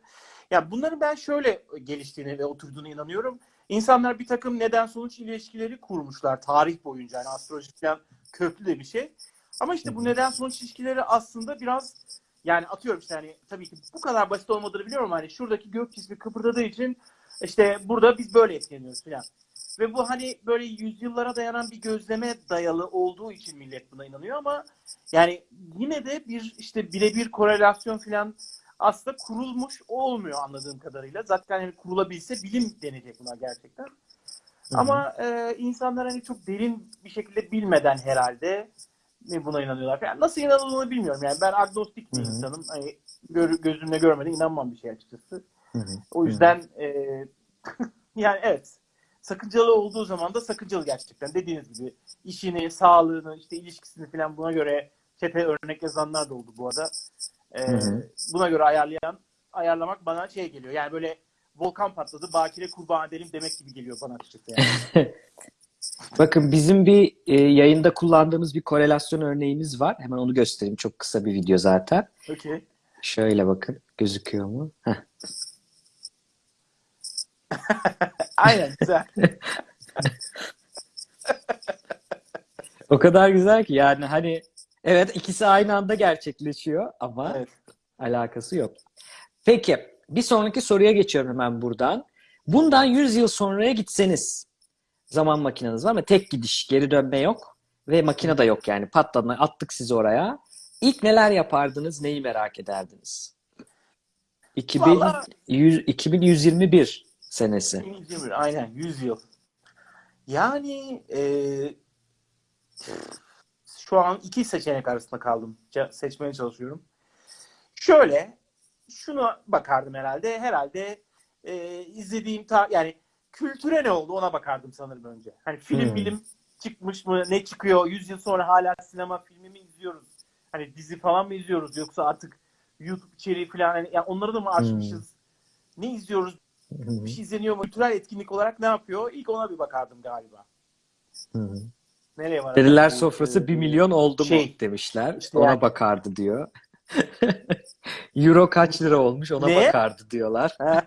Ya bunların ben şöyle geliştiğine ve oturduğuna inanıyorum. İnsanlar bir takım neden sonuç ilişkileri kurmuşlar tarih boyunca. Yani astroloji falan köklü de bir şey. Ama işte bu neden sonuç ilişkileri aslında biraz yani atıyorum işte hani tabii ki bu kadar basit olmadığını biliyorum hani şuradaki gök cismi kıpırdadığı için işte burada biz böyle etkileniyoruz falan. Ve bu hani böyle yüzyıllara dayanan bir gözleme dayalı olduğu için millet buna inanıyor ama yani yine de bir işte birebir korelasyon falan aslında kurulmuş olmuyor anladığım kadarıyla. Zaten hani kurulabilse bilim denecek buna gerçekten. Ama e, insanlar hani çok derin bir şekilde bilmeden herhalde mi buna inanıyorlar. Yani nasıl inanıldığını bilmiyorum. Yani ben agnostik bir Hı hı. insanım. Hani gör, gözümle görmeden inanmam bir şey açıkçası. Hı hı. O yüzden e, yani evet sakıncalı olduğu zaman da sakıncalı gerçekten. Dediğiniz gibi işini, sağlığını, işte ilişkisini falan buna göre çete örnek yazanlar da oldu bu arada. E, Hı hı. buna göre ayarlayan, ayarlamak bana şey geliyor. Yani böyle volkan patladı, bakire kurban edelim demek gibi geliyor bana açıkçası. Yani. Bakın bizim bir e, yayında kullandığımız bir korelasyon örneğimiz var. Hemen onu göstereyim. Çok kısa bir video zaten. Okey. Şöyle bakın. Gözüküyor mu? Heh. Aynen güzel. O kadar güzel ki yani hani evet ikisi aynı anda gerçekleşiyor ama Evet. alakası yok. Peki bir sonraki soruya geçiyorum hemen buradan. Bundan 100 yıl sonraya gitseniz zaman makineniz var ama tek gidiş geri dönme yok ve makine de yok yani patladı attık sizi oraya. İlk neler yapardınız neyi merak ederdiniz? 2000, Vallahi- 100, 2121 senesi. 2021, aynen 100 yıl. Yani e, şu an iki seçenek arasında kaldım. Seçmeye çalışıyorum. Şöyle şuna bakardım herhalde. Herhalde e, izlediğim ta yani kültüre ne oldu ona bakardım sanırım önce. Hani film Hmm. bilim çıkmış mı? Ne çıkıyor? 100 yıl sonra hala sinema filmi mi izliyoruz? Hani dizi falan mı izliyoruz yoksa artık YouTube içeriği falan hani yani onları da mı açmışız? Ne izliyoruz? Hı, bir şey izleniyor mu? Kültürel etkinlik olarak ne yapıyor? İlk ona bir bakardım galiba. hı. Nereye var? Deliler sofrası e, 1 milyon oldu mu şey, demişler. işte Ona yani. bakardı diyor. Euro kaç lira olmuş ona Ne? bakardı diyorlar.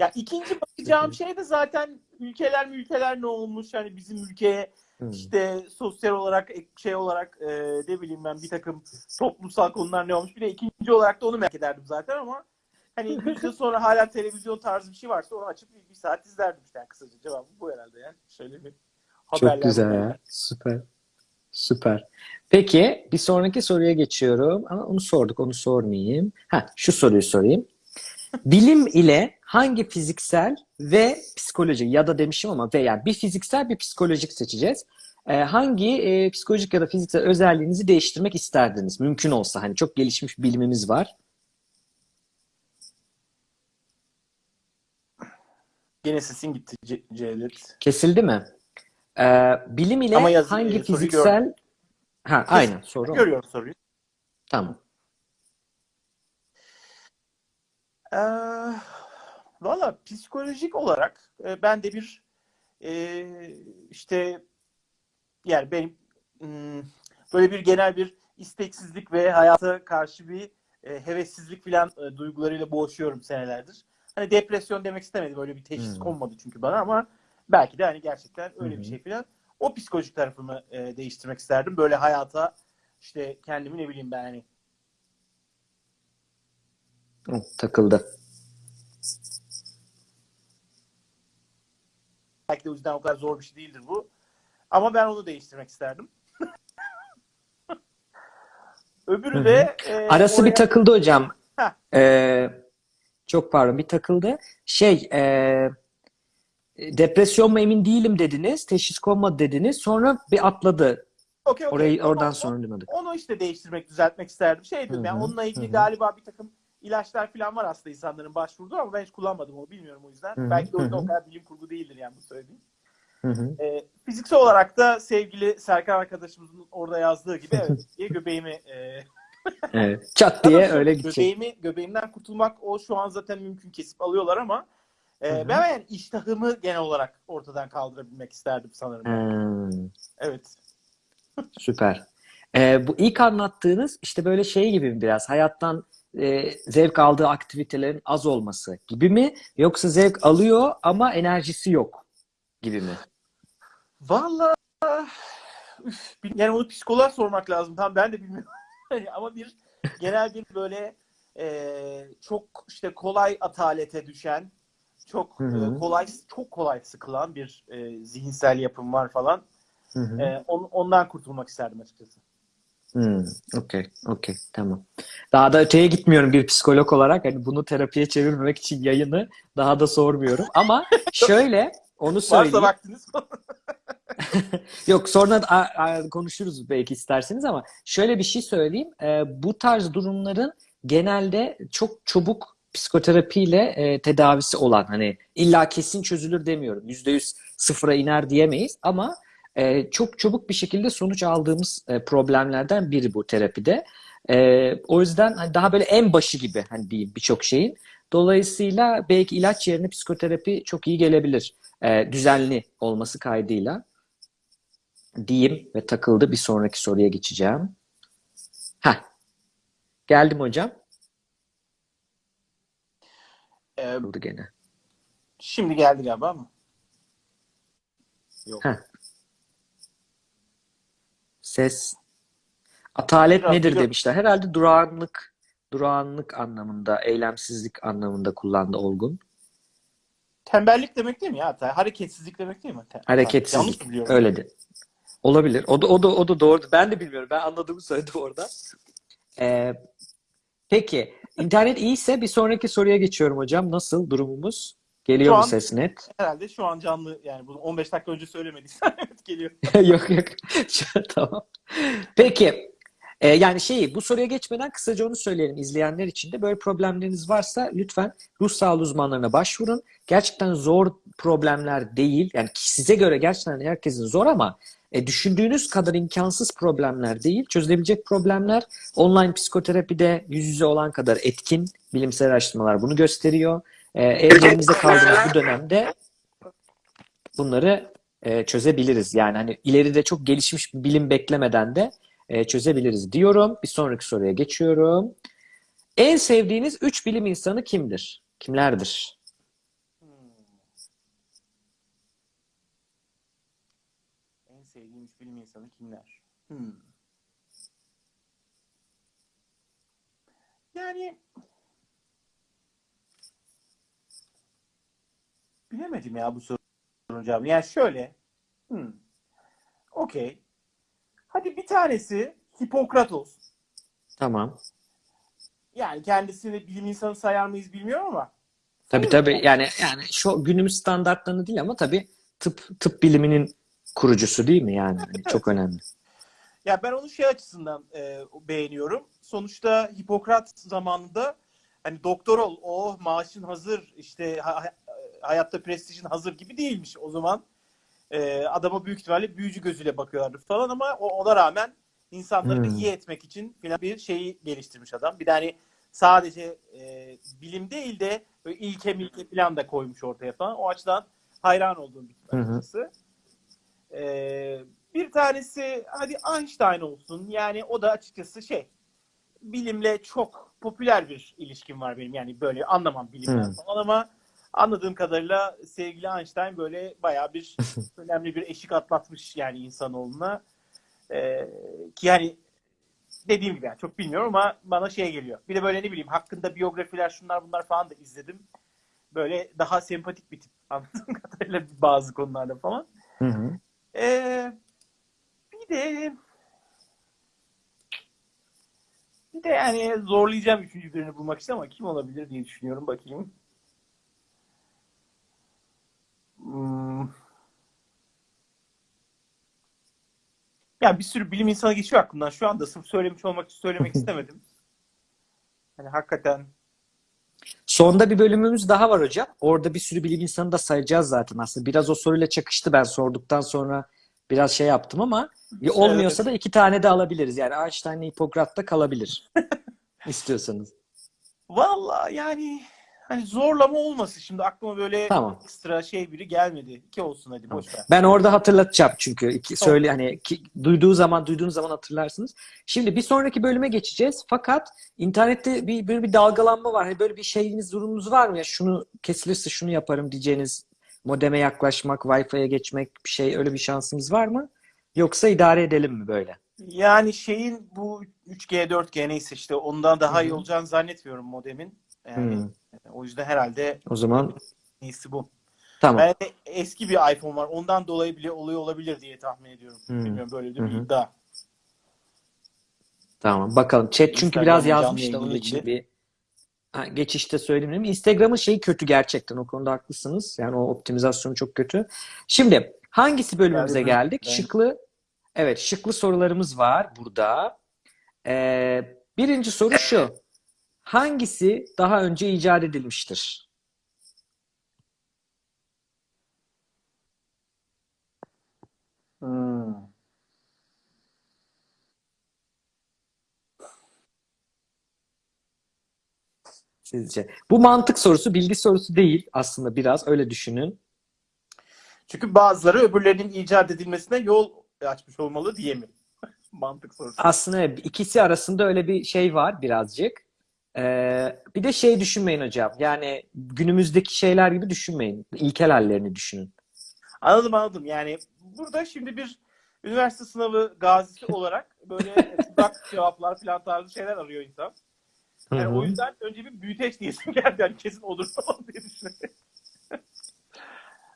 Ya ikinci bakacağım şey de zaten ülkeler ülkeler ne olmuş? Hani bizim ülkeye Hı. işte sosyal olarak şey olarak e, ne bileyim ben bir takım toplumsal konular ne olmuş? Bir de ikinci olarak da onu merak ederdim zaten ama hani 100 yıl sonra hala televizyon tarzı bir şey varsa onu açıp bir, bir saat izlerdim işte yani kısaca cevabı bu herhalde yani. Şöyle bir Çok haberler güzel haberler. ya. Süper. Süper. Peki bir sonraki soruya geçiyorum. Ama onu sorduk, onu sormayayım. Ha, şu soruyu sorayım. Bilim ile hangi fiziksel ve psikolojik ya da demişim ama ve yani bir fiziksel bir psikolojik seçeceğiz. Ee, hangi e, psikolojik ya da fiziksel özelliğinizi değiştirmek isterdiniz? Mümkün olsa hani çok gelişmiş bilimimiz var. Gene sesin gitti Ce- Cevdet. Kesildi mi? Ee, bilim ile Ama yazı- hangi e, fiziksel Ha, aynen soru. Görüyorum soruyu. Tamam. Ee, Valla psikolojik olarak e, ben de bir e, işte yani benim hmm, böyle bir genel bir isteksizlik ve hayata karşı bir e, hevessizlik falan e, duygularıyla boğuşuyorum senelerdir. Hani depresyon demek istemedim. Öyle bir teşhis Hmm. konmadı çünkü bana ama belki de hani gerçekten öyle Hı bir şey falan. O psikolojik tarafımı e, değiştirmek isterdim. Böyle hayata işte kendimi ne bileyim ben hani Takıldı. Belki de o yüzden o kadar zor bir şey değildir bu. Ama ben onu değiştirmek isterdim. Öbürü Hı hı. de e, Arası bir oraya- takıldı hocam. Heh. Ee, çok pardon bir takıldı. Şey e, depresyon mu emin değilim dediniz. Teşhis konmadı dediniz. Sonra bir atladı. Okey, okey. Orayı oradan sonra duymadık. Onu işte değiştirmek, düzeltmek isterdim. Şey dedim yani onunla ilgili hı hı. galiba bir takım ilaçlar falan var aslında insanların başvurduğu ama ben hiç kullanmadım onu bilmiyorum o yüzden. Hı hı, Belki de o kadar bilim kurgu değildir yani bu söylediğim. Hı hı. Ee, fiziksel olarak da sevgili Serkan arkadaşımızın orada yazdığı gibi evet diye göbeğimi e, Evet. Çat diye Tabii öyle gidecek. Göbeğimi, göbeğimden kurtulmak o şu an zaten mümkün kesip alıyorlar ama e, Hı hı. ben yani iştahımı genel olarak ortadan kaldırabilmek isterdim sanırım. Hmm, Evet. süper. Ee, bu ilk anlattığınız işte böyle şey gibi biraz hayattan e, zevk aldığı aktivitelerin az olması gibi mi? Yoksa zevk alıyor ama enerjisi yok gibi mi? Bil- yani onu psikoloğa sormak lazım. Tam ben de bilmiyorum. ama bir genel bir böyle e, çok işte kolay atalete düşen çok e, kolay çok kolay sıkılan bir e, zihinsel yapım var falan. Hı hı. E, on- ondan kurtulmak isterdim açıkçası. Hmm, okey, okey, tamam. Daha da öteye gitmiyorum bir psikolog olarak. Hani bunu terapiye çevirmemek için yayını daha da sormuyorum. Ama şöyle, onu Varsa söyleyeyim. vaktiniz. Yok, sonra a- a- konuşuruz belki isterseniz ama şöyle bir şey söyleyeyim. Ee, bu tarz durumların genelde çok çabuk psikoterapiyle e, tedavisi olan hani illa kesin çözülür demiyorum. Yüzde yüz sıfıra iner diyemeyiz ama e, çok çabuk bir şekilde sonuç aldığımız e, problemlerden biri bu terapide. E, o yüzden hani daha böyle en başı gibi hani diyeyim birçok şeyin. Dolayısıyla belki ilaç yerine psikoterapi çok iyi gelebilir. E, düzenli olması kaydıyla diyeyim ve takıldı. Bir sonraki soruya geçeceğim. Heh. Geldim hocam. E, Takıldı gene. şimdi geldi galiba mı? Yok. Heh. Ses. Atalet Biraz nedir biliyorum. demişler. Herhalde durağanlık, durağanlık anlamında, eylemsizlik anlamında kullandı Olgun. Tembellik demek değil mi ya? Hareketsizlik demek değil mi? Yanlış Hareketsizlik. biliyorum? Öyle de. Olabilir. O da o da o da doğru. Ben de bilmiyorum. Ben anladığımı söyledim orada. Ee, peki. internet iyiyse bir sonraki soruya geçiyorum hocam. Nasıl durumumuz? Geliyor Şu mu an- ses net? Herhalde şu an canlı yani bunu 15 dakika önce söylemediysen geliyor. Yok yok. Tamam. Peki. Ee, yani şeyi bu soruya geçmeden kısaca onu söyleyelim izleyenler için de. Böyle problemleriniz varsa lütfen ruh sağlığı uzmanlarına başvurun. Gerçekten zor problemler değil. Yani size göre gerçekten herkesin zor ama e, düşündüğünüz kadar imkansız problemler değil. Çözülebilecek problemler online psikoterapide yüz yüze olan kadar etkin. Bilimsel araştırmalar bunu gösteriyor. E, evlerimizde kaldığımız bu dönemde bunları e, çözebiliriz. Yani hani ileride çok gelişmiş bir bilim beklemeden de e, çözebiliriz diyorum. Bir sonraki soruya geçiyorum. En sevdiğiniz üç bilim insanı kimdir? Kimlerdir? Hmm. En sevdiğim üç bilim insanı kimler? Hmm. Yani bilemedim ya bu sorunun cevabını. Yani şöyle hmm. okey. Hadi bir tanesi Hipokratos. Tamam. Yani kendisini bilim insanı sayar mıyız bilmiyorum ama. Tabii tabii yani yani şu günümüz standartlarını değil ama tabii tıp tıp biliminin kurucusu değil mi yani? Hani Çok önemli. Ya ben onu şey açısından e, beğeniyorum. Sonuçta Hipokrat zamanında hani doktor ol, oh maaşın hazır, işte ha- hayatta prestijin hazır gibi değilmiş. O zaman e, adama büyük ihtimalle büyücü gözüyle bakıyorlardı falan ama o, ona rağmen insanları Hmm. iyi etmek için falan bir şeyi geliştirmiş adam. Bir de hani sadece e, bilim değil de böyle ilke milke falan da koymuş ortaya falan. O açıdan hayran olduğum bir hı. açıkçası. E, bir tanesi hadi Einstein olsun. Yani o da açıkçası şey bilimle çok popüler bir ilişkim var benim. Yani böyle anlamam bilimden Hı. falan ama anladığım kadarıyla sevgili Einstein böyle bayağı bir önemli bir eşik atlatmış yani insanoğluna. Ee, ki yani dediğim gibi yani çok bilmiyorum ama bana şey geliyor. Bir de böyle ne bileyim hakkında biyografiler şunlar bunlar falan da izledim. Böyle daha sempatik bir tip anladığım kadarıyla bazı konularda falan. Hı hı. Ee, bir de bir de yani zorlayacağım üçüncü birini bulmak için ama kim olabilir diye düşünüyorum bakayım. Hmm. Ya bir sürü bilim insanı geçiyor aklımdan. Şu anda sırf söylemiş olmak söylemek istemedim. Hani hakikaten Sonda bir bölümümüz daha var hocam. Orada bir sürü bilim insanı da sayacağız zaten aslında. Biraz o soruyla çakıştı ben sorduktan sonra biraz şey yaptım ama ya olmuyorsa da iki tane de alabiliriz. Yani Einstein'la Hipokrat'ta kalabilir. İstiyorsanız. Valla yani hani zorlama olmasın. Şimdi aklıma böyle Tamam. ekstra şey biri gelmedi. İki olsun hadi boş ver. Ben orada hatırlatacağım çünkü iki söyle hani ki, duyduğu zaman duyduğunuz zaman hatırlarsınız. Şimdi bir sonraki bölüme geçeceğiz. Fakat internette bir böyle bir dalgalanma var. Hani böyle bir şeyiniz durumunuz var mı ya şunu kesilirse şunu yaparım diyeceğiniz modeme yaklaşmak, Wi-Fi'ye geçmek bir şey öyle bir şansınız var mı? Yoksa idare edelim mi böyle? Yani şeyin bu 3G 4G neyse işte ondan daha Hı iyi hı. olacağını zannetmiyorum modemin. Yani Hmm. o yüzden herhalde O zaman iyisi bu. tamam. Ben de eski bir iPhone var. Ondan dolayı bile oluyor olabilir diye tahmin ediyorum. Hmm. Bilmiyorum böyle bir iddia. Tamam bakalım. Chat çünkü Instagram biraz canlı yazmış da yayınla onun için bir ha, geçişte söyleyeyim. dedim. Instagram'ın şeyi kötü gerçekten. O konuda haklısınız. Yani o optimizasyonu çok kötü. Şimdi hangisi bölümümüze geldik? ben- Şıklı evet şıklı sorularımız var burada. Ee, birinci soru şu. Hangisi daha önce icat edilmiştir? Hmm. Sizce? Bu mantık sorusu, bilgi sorusu değil aslında biraz öyle düşünün. Çünkü bazıları öbürlerinin icat edilmesine yol açmış olmalı diye mi? Mantık sorusu. Aslında ikisi arasında öyle bir şey var birazcık. Ee, bir de şey düşünmeyin hocam. Yani günümüzdeki şeyler gibi düşünmeyin. İlkel hallerini düşünün. Anladım anladım. Yani burada şimdi bir üniversite sınavı gazisi olarak böyle tuzak cevaplar falan tarzı şeyler arıyor insan. Yani Hı hı. o yüzden önce bir büyüteç diyesim geldi. Yani kesin olur falan diye düşünüyorum.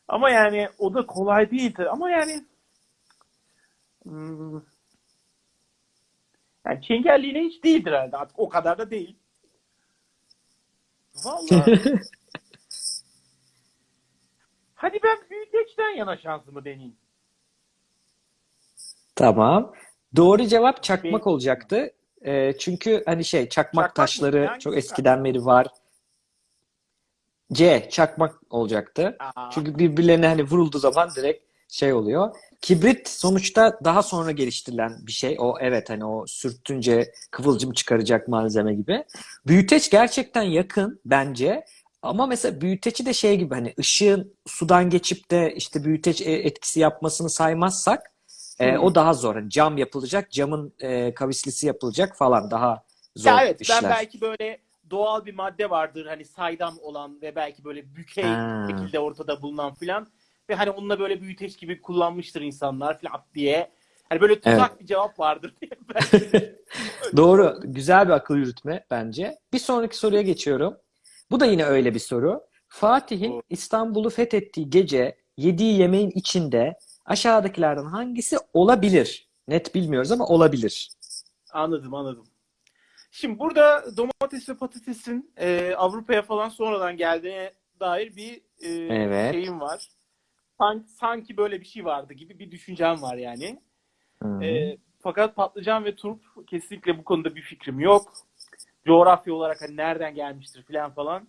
Ama yani o da kolay değil tabii. Ama yani hmm, yani çengelliğine hiç değildir herhalde. Artık o kadar da değil. Vallahi. Hadi ben büyüteçten yana şansımı deneyeyim. Tamam. Doğru cevap çakmak olacaktı. Ee, çünkü hani şey çakmak Çakmak mı? taşları Hangisi çok eskiden beri var. C çakmak olacaktı. Aa, Çünkü birbirlerine hani vurulduğu zaman direkt şey oluyor. Kibrit sonuçta daha sonra geliştirilen bir şey. O evet hani o sürtünce kıvılcım çıkaracak malzeme gibi. Büyüteç gerçekten yakın bence. Ama mesela büyüteci de şey gibi hani ışığın sudan geçip de işte büyüteç e- etkisi yapmasını saymazsak e, o daha zor. Hani cam yapılacak, camın e, kavislisi yapılacak falan daha zor Ya evet işler. ben belki böyle doğal bir madde vardır hani saydam olan ve belki böyle bükey Ha. şekilde ortada bulunan filan ve hani onunla böyle büyüteç gibi kullanmıştır insanlar filan diye. Hani böyle tuzak bir cevap vardır diye Doğru. Güzel bir akıl yürütme bence. Bir sonraki soruya geçiyorum. Bu da yine öyle bir soru. Fatih'in. İstanbul'u fethettiği gece yediği yemeğin içinde aşağıdakilerden hangisi olabilir? Net bilmiyoruz ama olabilir. Anladım anladım. Şimdi burada domates ve patatesin e, Avrupa'ya falan sonradan geldiğine dair bir e, Evet. şeyim var. Sanki, sanki böyle bir şey vardı gibi bir düşüncem var yani. E, fakat patlıcan ve turp kesinlikle bu konuda bir fikrim yok. Coğrafya olarak hani nereden gelmiştir falan falan.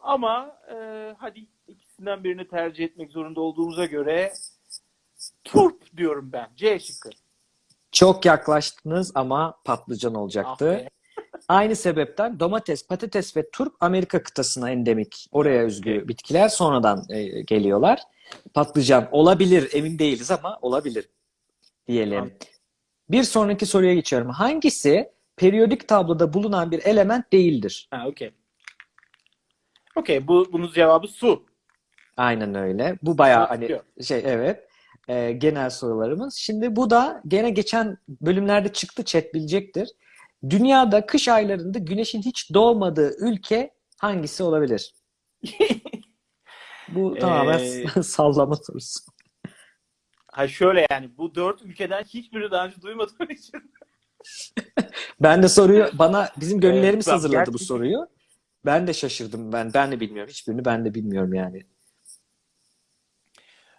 Ama e, hadi ikisinden birini tercih etmek zorunda olduğumuza göre turp diyorum ben. C şıkkı. Çok yaklaştınız ama patlıcan Ah olacaktı. be. aynı sebepten domates, patates ve turp Amerika kıtasına endemik. Oraya özgü bitkiler sonradan e, geliyorlar. Patlıcan olabilir, emin değiliz ama olabilir diyelim. Bir sonraki soruya geçiyorum. Hangisi periyodik tabloda bulunan bir element değildir? Ha, okey. Okey, bu bunun cevabı su. Aynen öyle. Bu bayağı Su hani diyor. şey evet e, genel sorularımız. Şimdi bu da gene geçen bölümlerde çıktı chat bilecektir. Dünyada kış aylarında güneşin hiç doğmadığı ülke hangisi olabilir? Bu tamamen Ee, sallama sorusu. Ha şöyle yani bu dört ülkeden hiçbiri daha önce duymadığım için. Ben de soruyu bana bizim gönüllerimiz tamam, hazırladı bu gerçekten- soruyu. Ben de şaşırdım. Ben ben de bilmiyorum. Hiçbirini ben de bilmiyorum yani.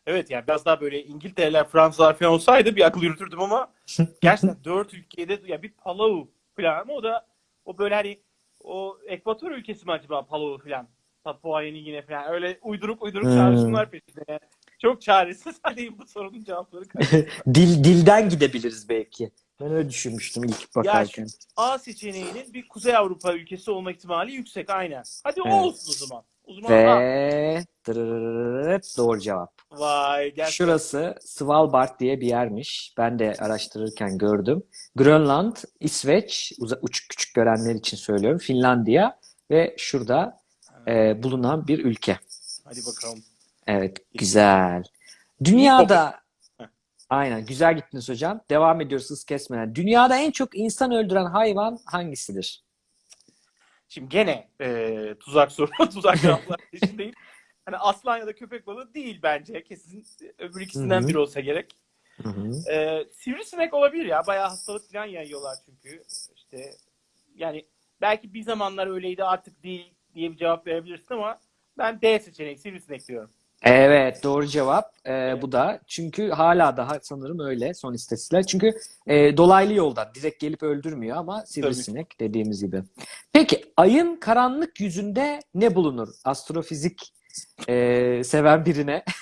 Evet yani biraz daha böyle İngiltere'ler, Fransızlar falan olsaydı bir akıl yürütürdüm ama gerçekten dört ülkede ya bir Palau falan o da o böyle hani o Ekvator ülkesi mi acaba Palau falan? Papua Yeni Gine falan öyle uyduruk uyduruk Hmm. çağrışımlar peşinde. Yani çok çaresiz haldeyim bu sorunun cevapları. Dil dilden gidebiliriz belki. Ben öyle düşünmüştüm ilk bakarken. A seçeneğinin bir Kuzey Avrupa ülkesi olma ihtimali yüksek aynen. Hadi Evet. olsun o zaman. O zaman A. Ve dırırırırırt, doğru cevap. Vay gerçekten. Şurası Svalbard diye bir yermiş. Ben de araştırırken gördüm. Grönland, İsveç, uç, küçük görenler için söylüyorum. Finlandiya ve şurada e, bulunan bir ülke. Hadi bakalım. Evet, güzel. Dünyada aynen güzel gittiniz hocam. Devam ediyoruz hız kesmeden. Dünyada en çok insan öldüren hayvan hangisidir? Şimdi gene e, tuzak soru, tuzak cevaplar peşindeyim. Hani aslan ya da köpek balığı değil bence. Kesin öbür ikisinden Hı hı. biri olsa gerek. Hı hı. E, sivrisinek olabilir ya. Bayağı hastalık falan yayıyorlar çünkü. İşte yani belki bir zamanlar öyleydi artık değil diye bir cevap verebilirsin ama ben D seçeneği sivrisinek diyorum. Evet, doğru cevap. Ee, bu da çünkü hala daha sanırım öyle son istatistikler. Çünkü e, dolaylı yoldan direkt gelip öldürmüyor ama sivrisinek dediğimiz gibi. Peki ayın karanlık yüzünde ne bulunur? Astrofizik e, seven birine.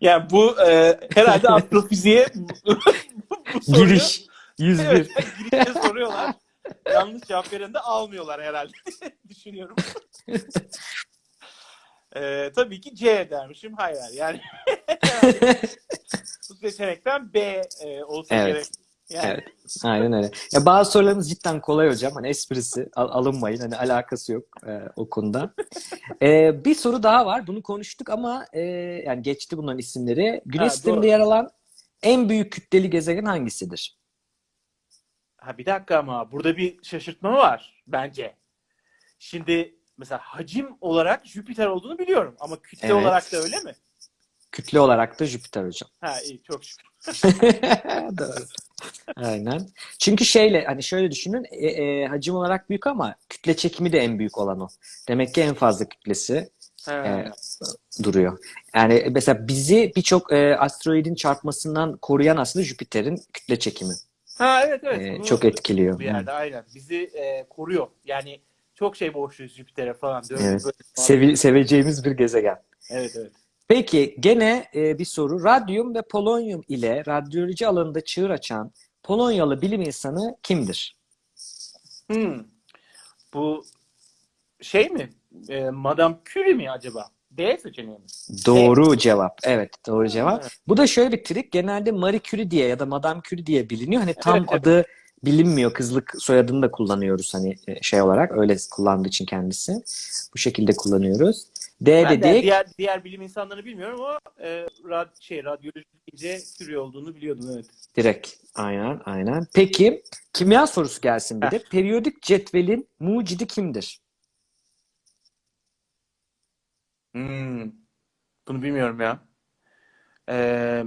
Yani bu e, herhalde astrofiziğe bu soruyu Giriş 101. Evet, girişte soruyorlar. Yanlış cevap veren de almıyorlar herhalde. Düşünüyorum. Ee, tabii ki C dermişim. Hayır. Yani bu seçenekten B e, olsa Evet. gerek. Yani Evet. Aynen öyle. Ya bazı sorularımız cidden kolay hocam. Hani esprisi al- alınmayın. Hani alakası yok e, o konuda. E, bir soru daha var. Bunu konuştuk ama e, yani geçti bunların isimleri. Güneş sisteminde yer alan en büyük kütleli gezegen hangisidir? Ha bir dakika ama burada bir şaşırtma var bence. Şimdi mesela hacim olarak Jüpiter olduğunu biliyorum ama kütle Evet. olarak da öyle mi? Kütle olarak da Jüpiter hocam. Ha iyi çok şükür. Doğru. Aynen. Çünkü şeyle hani şöyle düşünün e, e, hacim olarak büyük ama kütle çekimi de en büyük olan o. Demek ki en fazla kütlesi e, duruyor. Yani mesela bizi birçok e, asteroidin çarpmasından koruyan aslında Jüpiter'in kütle çekimi. Ha evet evet. E, Bunu çok etkiliyor. bir yerde aynen. Bizi e, koruyor. Yani çok şey borçluyuz Jüpiter'e falan. Evet. böyle- Sevi- seveceğimiz bir gezegen. Evet evet. Peki gene e, bir soru. Radyum ve polonyum ile radyoloji alanında çığır açan Polonyalı bilim insanı kimdir? Hmm. Bu şey mi? E, Madame Curie mi acaba? D seçeneği mi? Doğru cevap. Evet, doğru cevap. Evet. Bu da şöyle bir trik. Genelde Marie Curie diye ya da Madame Curie diye biliniyor. Hani tam Evet, evet. adı bilinmiyor. Kızlık soyadını da kullanıyoruz hani e, şey olarak. Öyle kullandığı için kendisi. Bu şekilde kullanıyoruz. D Ben de dedik. diğer diğer bilim insanlarını bilmiyorum ama e, rad, şey radyoloji deyince Curie olduğunu biliyordum evet. Direkt. Aynen, aynen. Peki, kimya sorusu gelsin bir de. Periyodik cetvelin mucidi kimdir? Hmm. Bunu bilmiyorum ya. Ee,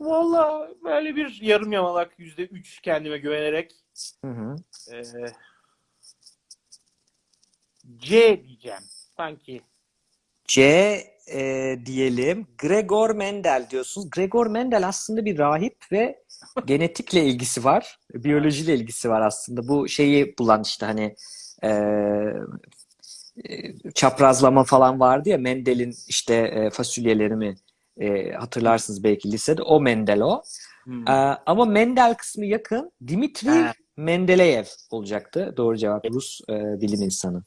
Valla böyle bir yarım yamalak yüzde üç kendime güvenerek Hı hı. e, C diyeceğim. Sanki. C e, diyelim. Gregor Mendel diyorsunuz. Gregor Mendel aslında bir rahip ve genetikle ilgisi var. Biyolojiyle ilgisi var aslında. Bu şeyi bulan işte hani çaprazlama falan vardı ya Mendel'in işte e, fasulyeleri mi E, hatırlarsınız belki lisede. O Mendel o. Hmm. Ee, ama Mendel kısmı yakın. Dimitri Ha. Mendeleyev olacaktı. Doğru cevap Rus e, bilim insanı.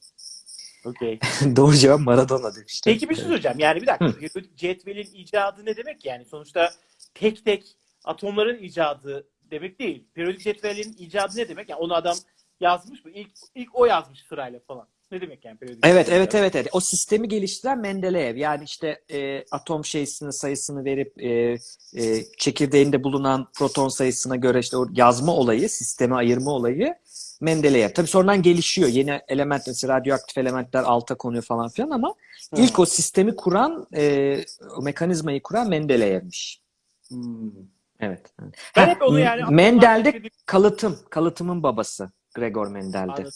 Okey. Doğru cevap Maradona demiştim. Peki bir şey söyleyeceğim. Yani bir dakika. Periyodik cetvelin icadı ne demek yani? Sonuçta tek tek atomların icadı demek değil. Periyodik cetvelin icadı ne demek? Yani onu adam yazmış mı? İlk, ilk o yazmış sırayla falan. Ne demek yani periyodik Evet, evet, evet, evet. O sistemi geliştiren Mendeleev. Yani işte e, atom şeysinin sayısını verip e, e, çekirdeğinde bulunan proton sayısına göre işte o yazma olayı, sisteme ayırma olayı Mendeleev. Tabii sonradan gelişiyor. Yeni element, mesela radyoaktif elementler alta konuyor falan filan ama Hı. ilk o sistemi kuran, e, o mekanizmayı kuran Mendeleyev'miş. Hmm. Evet. Ben hep onu yani Mendel'de kalıtım, kalıtımın babası. Gregor Mendel'de. Anladım.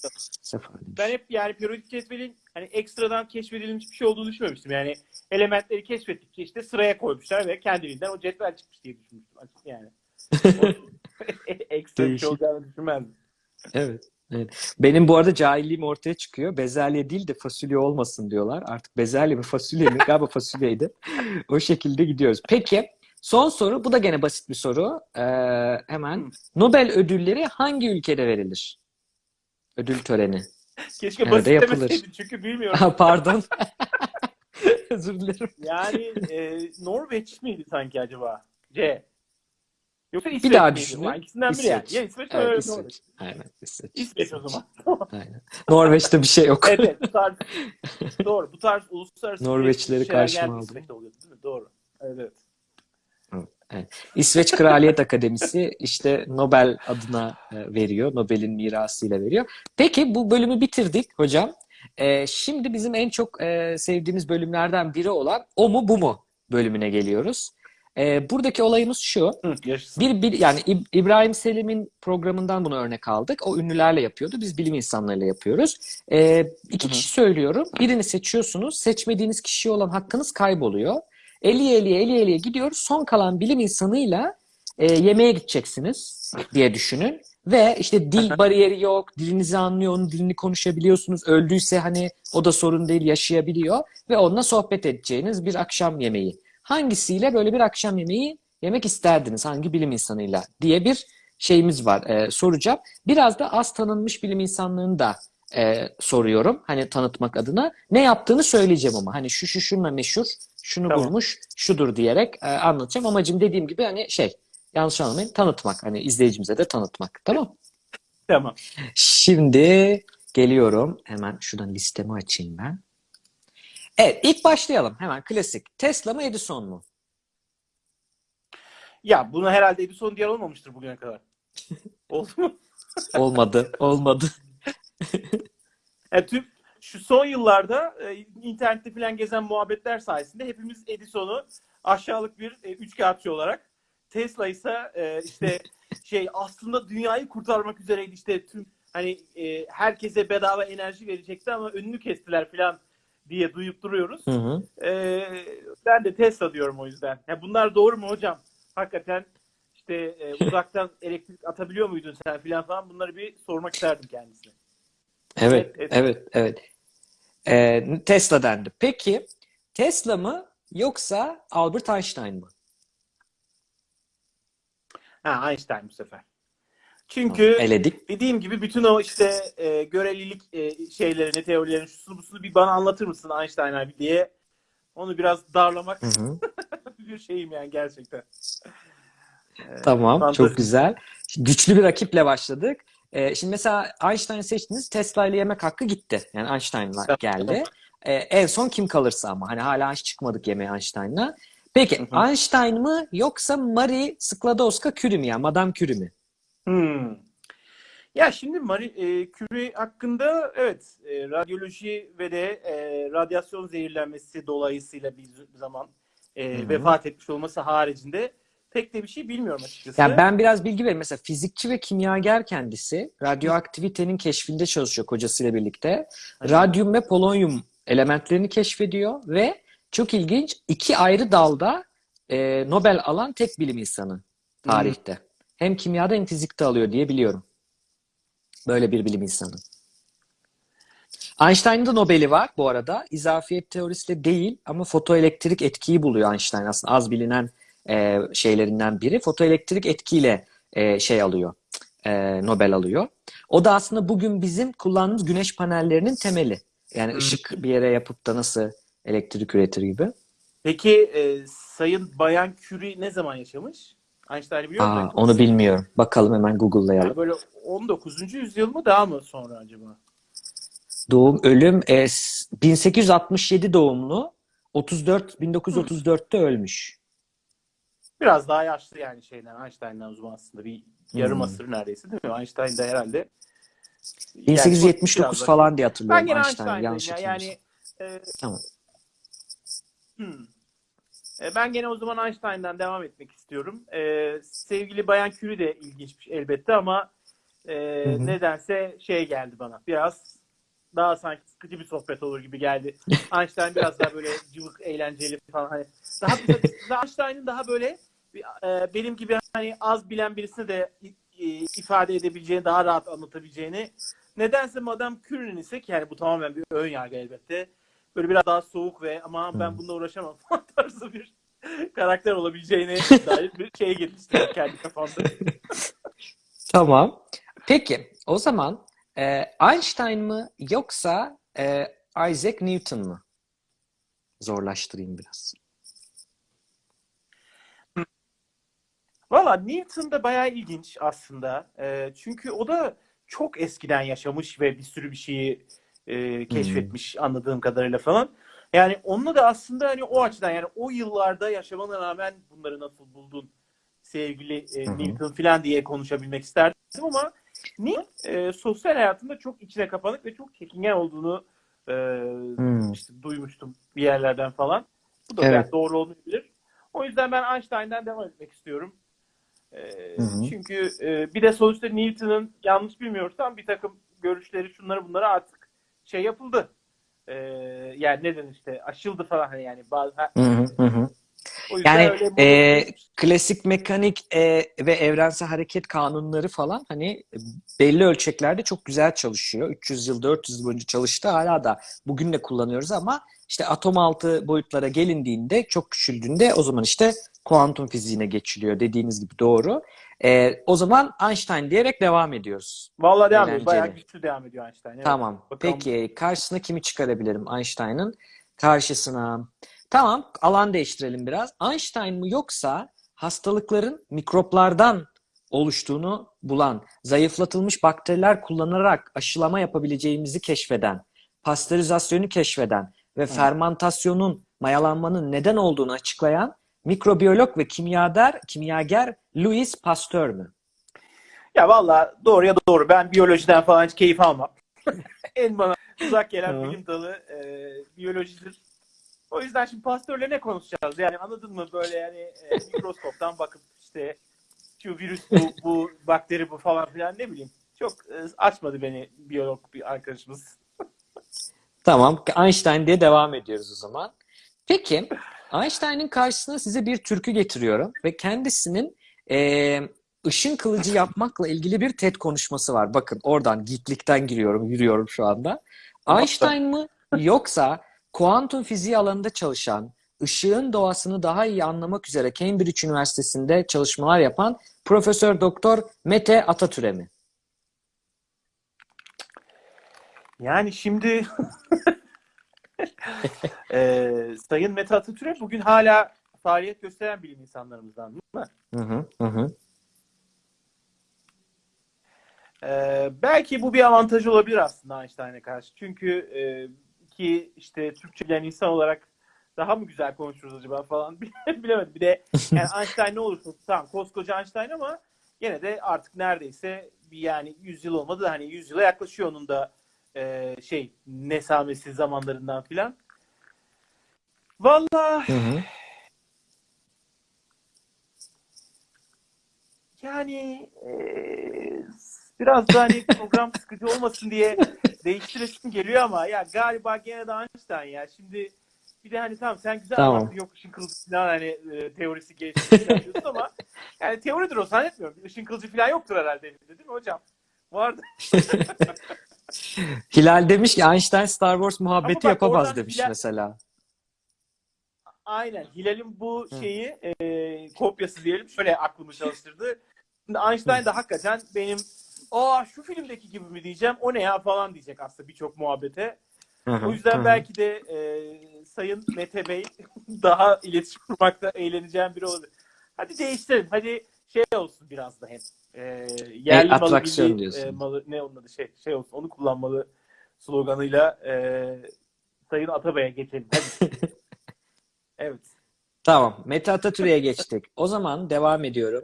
Ben hep yani periyodik cetvelin hani ekstradan keşfedilmiş bir şey olduğunu düşünmemiştim. Yani elementleri keşfettikçe işte sıraya koymuşlar ve kendiliğinden o cetvel çıkmış diye düşünmüştüm. Açık yani. Ekstra bir şey olacağını düşünmezdim. Evet. evet. Benim bu arada cahilliğim ortaya çıkıyor. Bezelye değil de fasulye olmasın diyorlar. Artık bezelye mi fasulye mi? Galiba fasulyeydi. o şekilde gidiyoruz. Peki son soru. Bu da gene basit bir soru. Ee, hemen. Nobel ödülleri hangi ülkede verilir? Ödül töreni. Keşke Nerede basit yapılır? demeseydin çünkü bilmiyorum. Ha, Pardon. Özür dilerim. Yani e, Norveç miydi sanki acaba? C. Yoksa İsveç daha miydi? düşünün. İkisinden biri yani. İsveç. Ya İsveç Evet, Norveç. İsveç. Aynen İsveç. İsveç o zaman. Aynen. Norveç'te bir şey yok. evet, evet bu tarz doğru. Bu tarz uluslararası Norveçlileri şeyler karşıma aldım. Oluyordu değil mi? Doğru. Evet. Evet. İsveç Kraliyet Akademisi işte Nobel adına e, veriyor. Nobel'in mirasıyla veriyor. Peki bu bölümü bitirdik hocam. E, şimdi bizim en çok e, sevdiğimiz bölümlerden biri olan o mu bu mu bölümüne geliyoruz. E, buradaki olayımız şu. Hı, yaşasın. Bir, bir yani İb- İbrahim Selim'in programından bunu örnek aldık. O ünlülerle yapıyordu. Biz bilim insanlarıyla yapıyoruz. Ee, iki kişi söylüyorum. Birini seçiyorsunuz. Seçmediğiniz kişiye olan hakkınız kayboluyor. Eliye eliye eliye eliye gidiyoruz. Son kalan bilim insanıyla e, yemeğe gideceksiniz diye düşünün. Ve işte dil bariyeri yok. Dilinizi anlıyor, onun dilini konuşabiliyorsunuz. Öldüyse hani o da sorun değil, yaşayabiliyor. Ve onunla sohbet edeceğiniz bir akşam yemeği. Hangisiyle böyle bir akşam yemeği yemek isterdiniz? Hangi bilim insanıyla? diye bir şeyimiz var. e, soracağım. Biraz da az tanınmış bilim insanlığını da e, soruyorum. Hani tanıtmak adına. Ne yaptığını söyleyeceğim ama. Hani şu şu şununla meşhur, şunu Tamam. bulmuş, şudur diyerek e, anlatacağım. Amacım dediğim gibi hani şey, yanlış anlamayın, tanıtmak. Hani izleyicimize de tanıtmak. Tamam. Tamam. Şimdi geliyorum. Hemen şuradan listemi açayım ben. Evet, ilk başlayalım. Hemen klasik. Tesla mı Edison mu? Ya bunu herhalde Edison diyen olmamıştır bugüne kadar. Oldu mu? Olmadı, olmadı. Yani tüm şu son yıllarda e, internette falan gezen muhabbetler sayesinde hepimiz Edison'u aşağılık bir e, üçkağıtçı olarak Tesla ise e, işte şey aslında dünyayı kurtarmak üzereydi işte tüm hani e, herkese bedava enerji verecekti ama önünü kestiler falan diye duyup duruyoruz. Hı hı. E, ben de Tesla diyorum o yüzden. Ya bunlar doğru mu hocam? Hakikaten işte e, uzaktan elektrik atabiliyor muydun sen falan falan bunları bir sormak isterdim kendisine. Evet, Evet, evet, evet. Ee, Tesla dendi. Peki Tesla mı yoksa Albert Einstein mı? Ha Einstein bu sefer. Çünkü Eledik. dediğim gibi bütün o işte e, görelilik e, şeylerini, teorilerini, şusunu busunu bir bana anlatır mısın Einstein abi diye onu biraz darlamak Hı hı. bir şeyim yani gerçekten. E, Tamam, fantastik. çok güzel. Güçlü bir rakiple başladık. Ee, şimdi mesela Einstein'ı seçtiniz, Tesla ile yemek hakkı gitti. Yani Einstein'la geldi. Ee, en son kim kalırsa ama hani hala hiç çıkmadık yemeğe Einstein'la. Peki Hı hı. Einstein mı yoksa Marie Skłodowska-Curie mi yani Madame Curie mi? Hmm. Ya şimdi Marie e, Curie hakkında evet e, radyoloji ve de e, radyasyon zehirlenmesi dolayısıyla bir zaman e, Hı hı. vefat etmiş olması haricinde pek de bir şey bilmiyorum açıkçası. Yani ben biraz bilgi vereyim. Mesela fizikçi ve kimyager kendisi radyoaktivitenin keşfinde çalışıyor kocasıyla birlikte. Radyum ve polonyum elementlerini keşfediyor ve çok ilginç iki ayrı dalda e, Nobel alan tek bilim insanı tarihte. Hem kimyada hem fizikte alıyor diye biliyorum. Böyle bir bilim insanı. Einstein'ın da Nobel'i var bu arada. İzafiyet teorisiyle değil ama fotoelektrik etkiyi buluyor Einstein aslında az bilinen e, şeylerinden biri. Fotoelektrik etkiyle e, şey alıyor, e, Nobel alıyor. O da aslında bugün bizim kullandığımız güneş panellerinin temeli. Yani ışık bir yere yapıp da nasıl elektrik üretir gibi. Peki e, Sayın Bayan Curie ne zaman yaşamış? Einstein'ı biliyor musun? onu bilmiyorum. Bakalım hemen Google'layalım. Yani böyle 19. yüzyıl mı daha mı sonra acaba? Doğum, ölüm e, s- 1867 doğumlu. 34 1934'te ölmüş. Biraz daha yaşlı yani şeyden Einstein'dan o zaman aslında bir yarım Hmm. asır neredeyse değil mi? Einstein de herhalde yani 1879 biraz daha- falan diye hatırlıyorum Ben Einstein. Yanlış ya. Yani e, Tamam. hmm. E, ben gene o zaman Einstein'dan devam etmek istiyorum. E, sevgili Bayan Curie de ilginçmiş elbette ama e, hı. nedense şey geldi bana. Biraz daha sanki sıkıcı bir sohbet olur gibi geldi. Einstein biraz daha böyle cıvık, eğlenceli falan. Hani daha, daha Einstein'ın daha böyle e, benim gibi hani az bilen birisine de ifade edebileceğini, daha rahat anlatabileceğini. Nedense Madame Curie'nin ise ki yani bu tamamen bir ön yargı elbette. Böyle biraz daha soğuk ve ama ben bununla uğraşamam tarzı bir karakter olabileceğine dair bir şey geliştirdim kendi kafamda. Tamam. Peki o zaman e, Einstein mı yoksa e, Isaac Newton mu? Zorlaştırayım biraz. Valla Newton da bayağı ilginç aslında. Ee, çünkü o da çok eskiden yaşamış ve bir sürü bir şeyi e, keşfetmiş anladığım kadarıyla falan. Yani onunla da aslında hani o açıdan yani o yıllarda yaşamana rağmen bunları nasıl buldun sevgili e. Newton falan diye konuşabilmek isterdim ama Newton e, sosyal hayatında çok içine kapanık ve çok çekingen olduğunu e, Hmm. işte duymuştum bir yerlerden falan. Bu da Evet. belki doğru olmayabilir. O yüzden ben Einstein'dan devam etmek istiyorum. Hı hı. çünkü e, bir de sonuçta Newton'ın yanlış bilmiyorsam bir takım görüşleri şunları bunları artık şey yapıldı. Ee, yani neden işte aşıldı falan hani yani bazı Hı hı Yani e, klasik mekanik e, ve evrensel hareket kanunları falan hani belli ölçeklerde çok güzel çalışıyor. 300 yıl, 400 yıl boyunca çalıştı. Hala da bugün de kullanıyoruz ama işte atom altı boyutlara gelindiğinde, çok küçüldüğünde o zaman işte kuantum fiziğine geçiliyor. Dediğiniz gibi doğru. E, o zaman Einstein diyerek devam ediyoruz. Vallahi devam ediyor. Eğlenceli. Bayağı güçlü devam ediyor Einstein. Evet. Tamam. Bakalım. Peki karşısına kimi çıkarabilirim Einstein'ın? Karşısına. Tamam, alan değiştirelim biraz. Einstein mı yoksa hastalıkların mikroplardan oluştuğunu bulan, zayıflatılmış bakteriler kullanarak aşılama yapabileceğimizi keşfeden, pastörizasyonu keşfeden ve fermantasyonun, mayalanmanın neden olduğunu açıklayan mikrobiyolog ve kimyager, kimyager Louis Pasteur mü? Ya valla doğru ya doğru. Ben biyolojiden falan hiç keyif almam. en bana uzak gelen bilim dalı e, biyolojidir. O yüzden şimdi pastörle ne konuşacağız? Yani anladın mı böyle yani e, mikroskoptan bakıp işte şu virüs bu, bu bakteri bu falan filan ne bileyim. Çok e, açmadı beni biyolog bir arkadaşımız. Tamam, Einstein diye devam ediyoruz o zaman. Peki, Einstein'ın karşısına size bir türkü getiriyorum ve kendisinin eee ışın kılıcı yapmakla ilgili bir TED konuşması var. Bakın oradan geeklikten giriyorum, yürüyorum şu anda. Einstein mı yoksa kuantum fiziği alanında çalışan, ışığın doğasını daha iyi anlamak üzere Cambridge Üniversitesi'nde çalışmalar yapan Profesör Doktor Mete Atatürk'e mi? Yani şimdi e, Sayın Mete Atatürk bugün hala faaliyet gösteren bilim insanlarımızdan değil mi? Hı hı, hı. Ee, belki bu bir avantaj olabilir aslında Einstein'a karşı. Çünkü e, ki işte Türkçe bilen insan olarak daha mı güzel konuşuruz acaba falan bilemedim. Bir de yani Einstein ne olursa tamam koskoca Einstein ama gene de artık neredeyse bir yani 100 yıl olmadı da hani 100 yıla yaklaşıyor onun da e, şey nesamesi zamanlarından filan. Hı. Yani eee, biraz da hani program sıkıcı olmasın diye değiştiresim geliyor ama ya galiba gene de Einstein ya. Şimdi bir de hani tamam sen güzel Tamam. anlattın yok ışın kılıcı falan hani e, teorisi gelişti falan diyorsun ama yani teoridir o zannetmiyorum. Işın kılıcı falan yoktur herhalde değil mi hocam? Vardı. Hilal demiş ki Einstein Star Wars muhabbeti bak yapamaz demiş Hilal- mesela. Aynen. Hilal'in bu Hı. şeyi e, kopyası diyelim şöyle aklımı çalıştırdı. Şimdi Einstein de hakikaten benim aa şu filmdeki gibi mi diyeceğim o ne ya falan diyecek aslında birçok muhabbete. O yüzden hı belki de e, Sayın Mete Bey daha iletişim kurmakta eğleneceğim biri olabilir. Hadi değiştirelim. Hadi şey olsun biraz da hem. E, yerli malı atraksiyon milli diyorsun. e, malı ne onun adı şey şey olsun onu kullanmalı sloganıyla e, Sayın Atabey'e geçelim. Hadi. evet. Tamam. Mete Atatürk'e geçtik. O zaman devam ediyorum.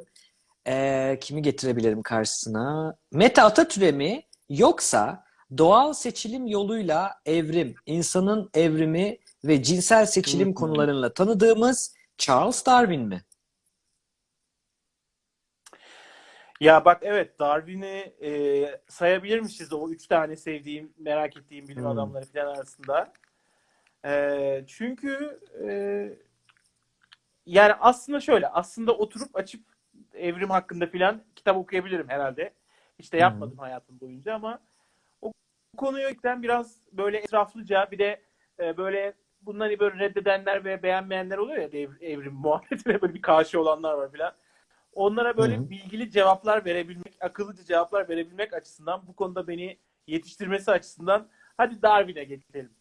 Ee, kimi getirebilirim karşısına? Mete Atatürk'e mi yoksa doğal seçilim yoluyla evrim, insanın evrimi ve cinsel seçilim konularıyla tanıdığımız Charles Darwin mi? Ya bak evet Darwin'i e, sayabilirmişiz de o üç tane sevdiğim, merak ettiğim bilim Hmm. adamları falan arasında. E, çünkü e, yani aslında şöyle, aslında oturup açıp evrim hakkında falan kitap okuyabilirim herhalde. İşte yapmadım hayatım boyunca ama o konuyu ilkten biraz böyle etraflıca bir de e, böyle bunları böyle reddedenler ve beğenmeyenler oluyor ya ev- evrim muhabbetine böyle bir karşı olanlar var falan. Onlara böyle Hı hı. bilgili cevaplar verebilmek, akıllıca cevaplar verebilmek açısından bu konuda beni yetiştirmesi açısından hadi Darwin'e geçelim.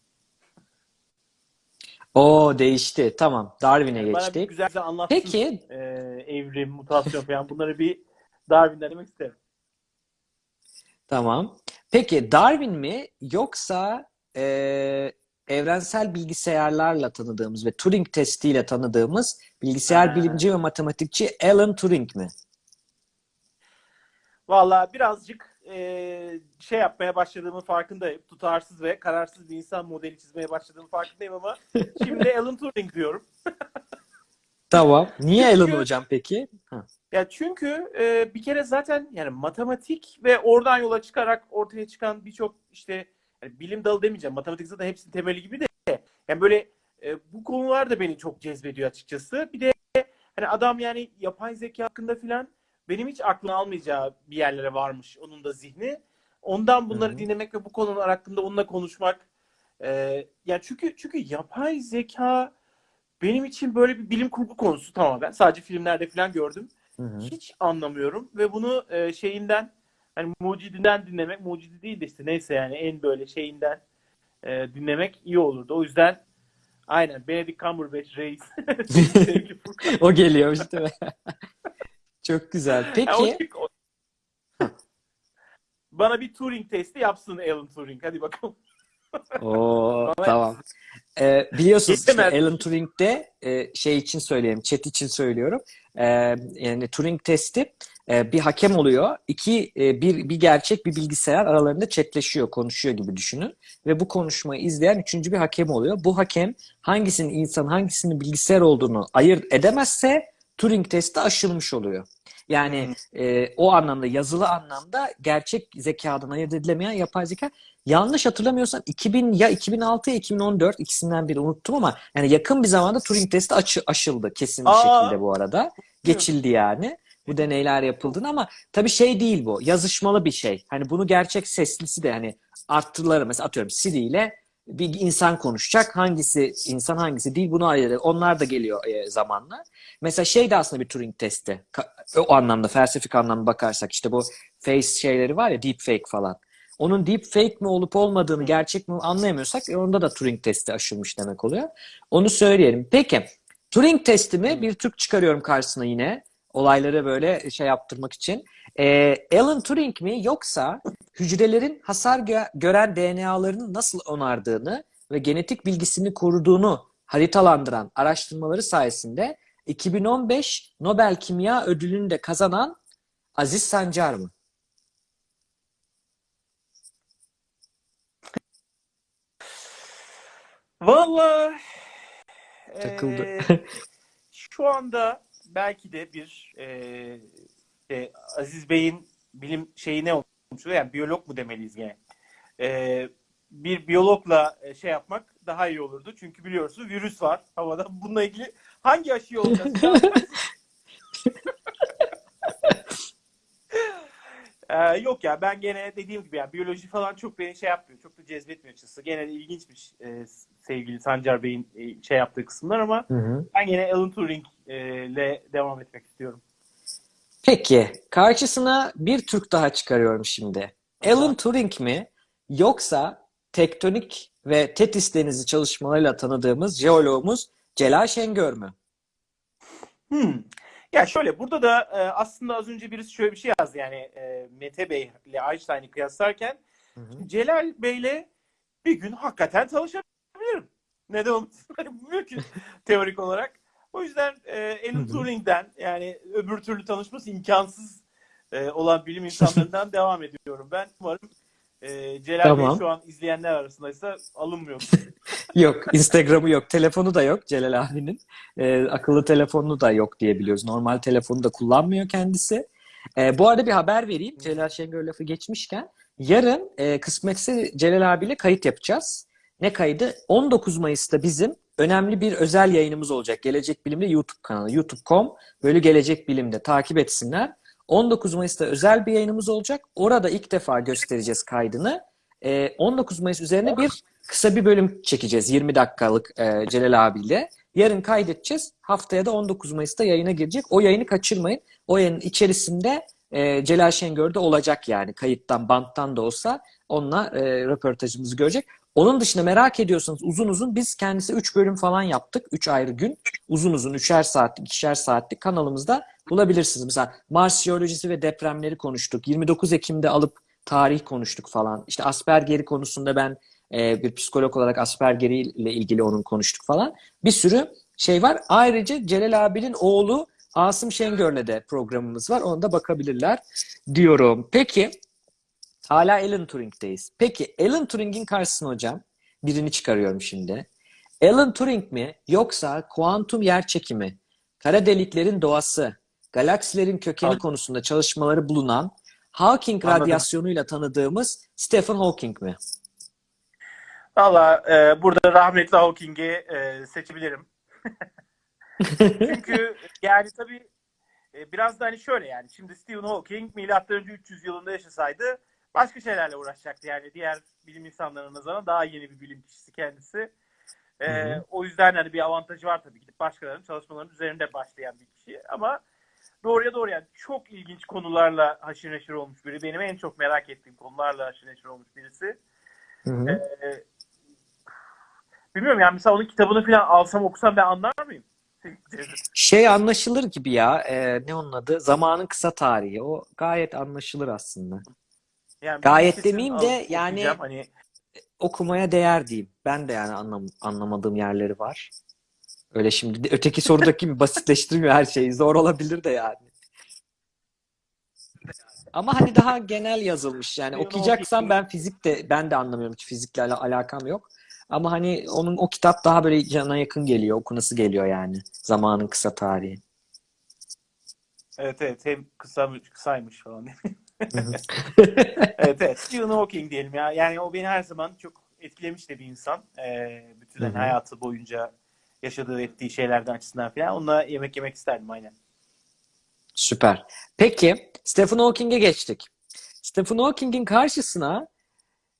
O değişti. Tamam. Darwin'e Yani bana bir geçtik. güzel güzel anlatsın Peki e, evrim, mutasyon falan bunları bir Darwin'den demek isterim. Tamam. Peki Darwin mi yoksa e, evrensel bilgisayarlarla tanıdığımız ve Turing testiyle tanıdığımız bilgisayar Ha. bilimci ve matematikçi Alan Turing mi? Valla birazcık e, şey yapmaya başladığımın farkındayım. Tutarsız ve kararsız bir insan modeli çizmeye başladığımın farkındayım ama şimdi Alan Turing diyorum. Tamam. Niye Alan Çünkü- hocam peki? Ha. Ya çünkü e, bir kere zaten yani matematik ve oradan yola çıkarak ortaya çıkan birçok işte yani bilim dalı demeyeceğim. Matematik zaten hepsinin temeli gibi de yani böyle e, bu konular da beni çok cezbediyor açıkçası. Bir de hani adam yani yapay zeka hakkında filan benim hiç aklım almayacağı bir yerlere varmış onun da zihni. Ondan bunları Hı hı. dinlemek ve bu konular hakkında onunla konuşmak e, yani çünkü çünkü yapay zeka benim için böyle bir bilim kurgu konusu tamamen. Sadece filmlerde falan gördüm. Hı hı. Hiç anlamıyorum ve bunu e, şeyinden hani mucidinden dinlemek, mucidi değil de işte neyse yani en böyle şeyinden e, dinlemek iyi olurdu. O yüzden aynen Benedict Cumberbatch reis. O geliyor mi? Çok güzel. Yani Peki o- o- Bana bir Turing testi yapsın Alan Turing. Hadi bakalım. Oo, tamam. Ee, biliyorsunuz işte. Alan Turing'de e, şey için söyleyeyim, chat için söylüyorum. Ee, yani Turing testi e, bir hakem oluyor. İki e, bir bir gerçek bir bilgisayar aralarında chatleşiyor, konuşuyor gibi düşünün. Ve bu konuşmayı izleyen üçüncü bir hakem oluyor. Bu hakem hangisinin insan, hangisinin bilgisayar olduğunu ayırt edemezse Turing testi aşılmış oluyor. Yani e, o anlamda yazılı anlamda gerçek zekadan ayırt edilemeyen yapay zeka yanlış hatırlamıyorsam 2000 ya 2006 ya 2014 ikisinden biri unuttum ama yani yakın bir zamanda Turing testi açı, aşıldı kesin bir Aa! şekilde bu arada. Geçildi yani. Bu deneyler yapıldığını ama tabii şey değil bu. Yazışmalı bir şey. Hani bunu gerçek seslisi de hani arttırıları mesela atıyorum Siri ile bir insan konuşacak. Hangisi insan hangisi değil bunu ayırır. Onlar da geliyor e, zamanla. Mesela şey de aslında bir Turing testi. Ka- O anlamda felsefik anlamda bakarsak işte bu face şeyleri var ya deepfake falan. Onun deepfake mi olup olmadığını gerçek mi anlayamıyorsak e, onda da Turing testi aşılmış demek oluyor. Onu söyleyelim. Peki Turing testimi bir Türk çıkarıyorum karşısına yine. Olayları böyle şey yaptırmak için. Ee, Alan Turing mi yoksa hücrelerin hasar gö- gören DNA'larının nasıl onardığını ve genetik bilgisini koruduğunu haritalandıran araştırmaları sayesinde 2015 Nobel Kimya Ödülünü de kazanan Aziz Sancar mı? Vallahi Takıldı. eee, şu anda belki de bir eee, şey, Aziz Bey'in bilim şeyi ne olmuş? Yani biyolog mu demeliyiz gene? Eee, bir biyologla e, şey yapmak daha iyi olurdu. Çünkü biliyorsunuz virüs var havada. Bununla ilgili hangi aşıyı olacağız? Ee, yok ya ben gene dediğim gibi ya biyoloji falan çok beni şey yapmıyor. Çok da cezbetmiyor açıkçası. Gene ilginçmiş e, sevgili Sancar Bey'in e, şey yaptığı kısımlar ama ben gene Alan Turing e, ile devam etmek istiyorum. Peki, karşısına bir Türk daha çıkarıyorum şimdi. Alan Turing mi yoksa tektonik ve Tetis denizi çalışmalarıyla tanıdığımız jeoloğumuz Celal Şengör mü? Hmm. Ya şöyle burada da e, aslında az önce birisi şöyle bir şey yazdı yani e, Mete Bey ile Einstein'ı kıyaslarken Celal Bey'le bir gün hakikaten çalışabilirim. Neden olmasın? Mümkün teorik olarak. O yüzden e, Alan. Turing'den yani öbür türlü tanışması imkansız e, olan bilim insanlarından devam ediyorum. Ben umarım e, Celal Tamam. Bey şu an izleyenler arasındaysa alınmıyor. Yok, Instagram'ı yok, telefonu da yok Celal abinin. Ee, akıllı telefonu da yok diye biliyoruz. Normal telefonu da kullanmıyor kendisi. Ee, bu arada bir haber vereyim. Celal Şengör lafı geçmişken. Yarın e, kısmetse Celal abiyle kayıt yapacağız. Ne kaydı? 19 Mayıs'ta bizim önemli bir özel yayınımız olacak. Gelecek Bilim'de YouTube kanalı. YouTube.com böyle Gelecek Bilim'de takip etsinler. 19 Mayıs'ta özel bir yayınımız olacak. Orada ilk defa göstereceğiz kaydını. Ee, 19 Mayıs üzerine bir kısa bir bölüm çekeceğiz. 20 dakikalık e, Celal abiyle. Yarın kaydedeceğiz. Haftaya da 19 Mayıs'ta yayına girecek. O yayını kaçırmayın. O yayının içerisinde e, Celal Şengör de olacak yani. Kayıttan, banttan da olsa onunla e, röportajımızı görecek. Onun dışında merak ediyorsanız uzun uzun biz kendisi 3 bölüm falan yaptık. 3 ayrı gün. Uzun uzun 3'er saatlik, 2'şer saatlik kanalımızda bulabilirsiniz. Mesela Mars jeolojisi ve depremleri konuştuk. 29 Ekim'de alıp tarih konuştuk falan. İşte Asperger'i konusunda ben e, bir psikolog olarak Asperger'i ile ilgili onun konuştuk falan. Bir sürü şey var. Ayrıca Celal abinin oğlu Asım Şengör'le de programımız var. Ona da bakabilirler diyorum. Peki hala Alan Turing'deyiz. Peki Alan Turing'in karşısına hocam birini çıkarıyorum şimdi. Alan Turing mi yoksa kuantum yerçekimi, kara deliklerin doğası, galaksilerin kökeni Anladım. konusunda çalışmaları bulunan Hawking Anladım. radyasyonuyla tanıdığımız Stephen Hawking mi? Valla e, burada rahmetli Hawking'i e, seçebilirim. Çünkü yani tabii e, biraz da hani şöyle yani şimdi Stephen Hawking milattan önce 300 yılında yaşasaydı başka şeylerle uğraşacaktı yani diğer bilim insanlarına nazaran daha yeni bir bilim kişisi kendisi. E, hı. O yüzden hani bir avantajı var tabii gidip başkalarının çalışmalarının üzerinde başlayan bir kişi ama doğruya doğru yani çok ilginç konularla haşır neşir olmuş biri. Benim en çok merak ettiğim konularla haşır neşir olmuş birisi. Hı hı. Ee, bilmiyorum yani mesela onun kitabını falan alsam okusam ben anlar mıyım? Şey anlaşılır gibi ya. e, ne onun adı? Zamanın kısa tarihi. O gayet anlaşılır aslında. Yani Gayet demeyeyim de yani- hani Okumaya değer diyeyim. Ben de yani anlam anlamadığım yerleri var. Öyle şimdi öteki sorudaki gibi basitleştirmiyor her şeyi. Zor olabilir de yani. Ama hani daha genel yazılmış. Yani okuyacaksam ben fizik de ben de anlamıyorum. Hiç fizikle ala- alakam yok. Ama hani onun o kitap daha böyle cana yakın geliyor. Okunası geliyor yani. Zamanın kısa tarihi. evet evet hem kısa kısaymış falan. Evet evet Stephen Hawking diyelim ya. Yani o beni her zaman çok etkilemiş de bir insan. Ee, bütün hani Hı hı. hayatı boyunca yaşadığı ettiği şeylerden açısından falan. Onunla yemek yemek isterdim aynen. Süper. Peki Stephen Hawking'e geçtik. Stephen Hawking'in karşısına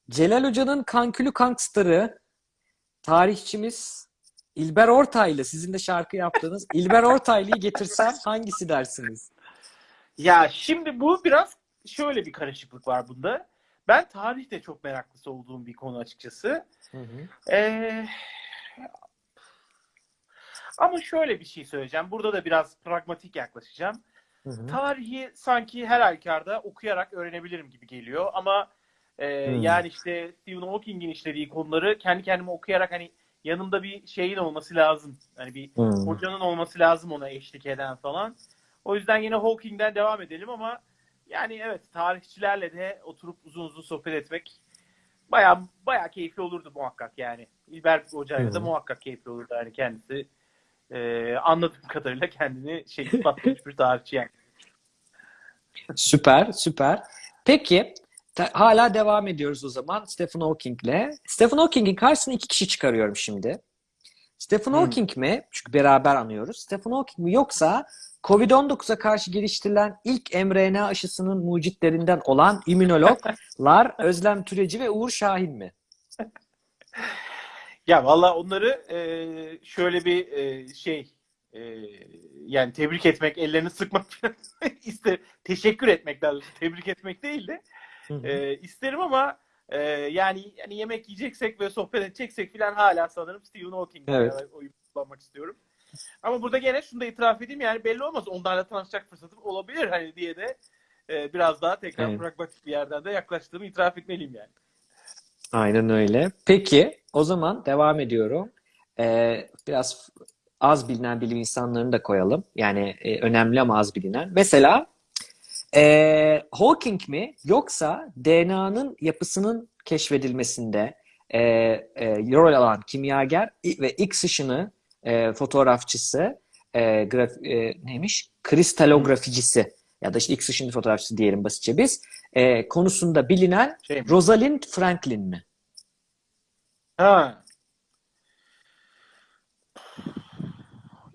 Celal Hoca'nın kankülü kankstarı tarihçimiz İlber Ortaylı sizin de şarkı yaptığınız İlber Ortaylı'yı getirsem hangisi dersiniz? Ya şimdi bu biraz şöyle bir karışıklık var bunda. Ben tarihte çok meraklısı olduğum bir konu açıkçası. Hı hı. Ee, ama şöyle bir şey söyleyeceğim. Burada da biraz pragmatik yaklaşacağım. Hı hı. Tarihi sanki her halükarda okuyarak öğrenebilirim gibi geliyor. Ama e, Hmm. yani işte Stephen Hawking'in işlediği konuları kendi kendime okuyarak hani yanımda bir şeyin olması lazım. Hani bir Hı. hocanın olması lazım ona eşlik eden falan. O yüzden yine Hawking'den devam edelim ama yani evet tarihçilerle de oturup uzun uzun sohbet etmek baya baya keyifli olurdu muhakkak yani. İlber Hoca'yla da muhakkak keyifli olurdu yani kendisi. E, anladığım kadarıyla kendini şey ispatlamış bir tarihçi yani. Süper, süper. Peki hala devam ediyoruz o zaman Stephen Hawking'le. Stephen Hawking'in karşısına iki kişi çıkarıyorum şimdi. Stephen Hmm. Hawking mi? Çünkü beraber anıyoruz. Stephen Hawking mi yoksa Covid-19'a karşı geliştirilen ilk mRNA aşısının mucitlerinden olan immünologlar Özlem Türeci ve Uğur Şahin mi? Ya valla onları e, şöyle bir e, şey e, yani tebrik etmek, ellerini sıkmak ister. Teşekkür etmek daha doğrusu. Tebrik etmek değil de e, isterim ama e, yani yani yemek yiyeceksek ve sohbet edeceksek falan hala sanırım Stephen Hawking'le Evet. oyun kullanmak istiyorum. Ama burada gene şunu da itiraf edeyim yani belli olmaz. Onlarla tanışacak fırsatım olabilir hani diye de e, biraz daha tekrar Evet. pragmatik bir yerden de yaklaştığımı itiraf etmeliyim yani. Aynen öyle. Peki, o zaman devam ediyorum. Ee, biraz az bilinen bilim insanlarını da koyalım. Yani e, önemli ama az bilinen. Mesela e, Hawking mi yoksa DNA'nın yapısının keşfedilmesinde e, e, rol alan kimyager ve X ışını e, fotoğrafçısı e, graf- e, neymiş? Kristalograficisi ya da işte X ışını fotoğrafçısı diyelim basitçe biz. E, konusunda bilinen Şey mi? Rosalind Franklin mi? Ha.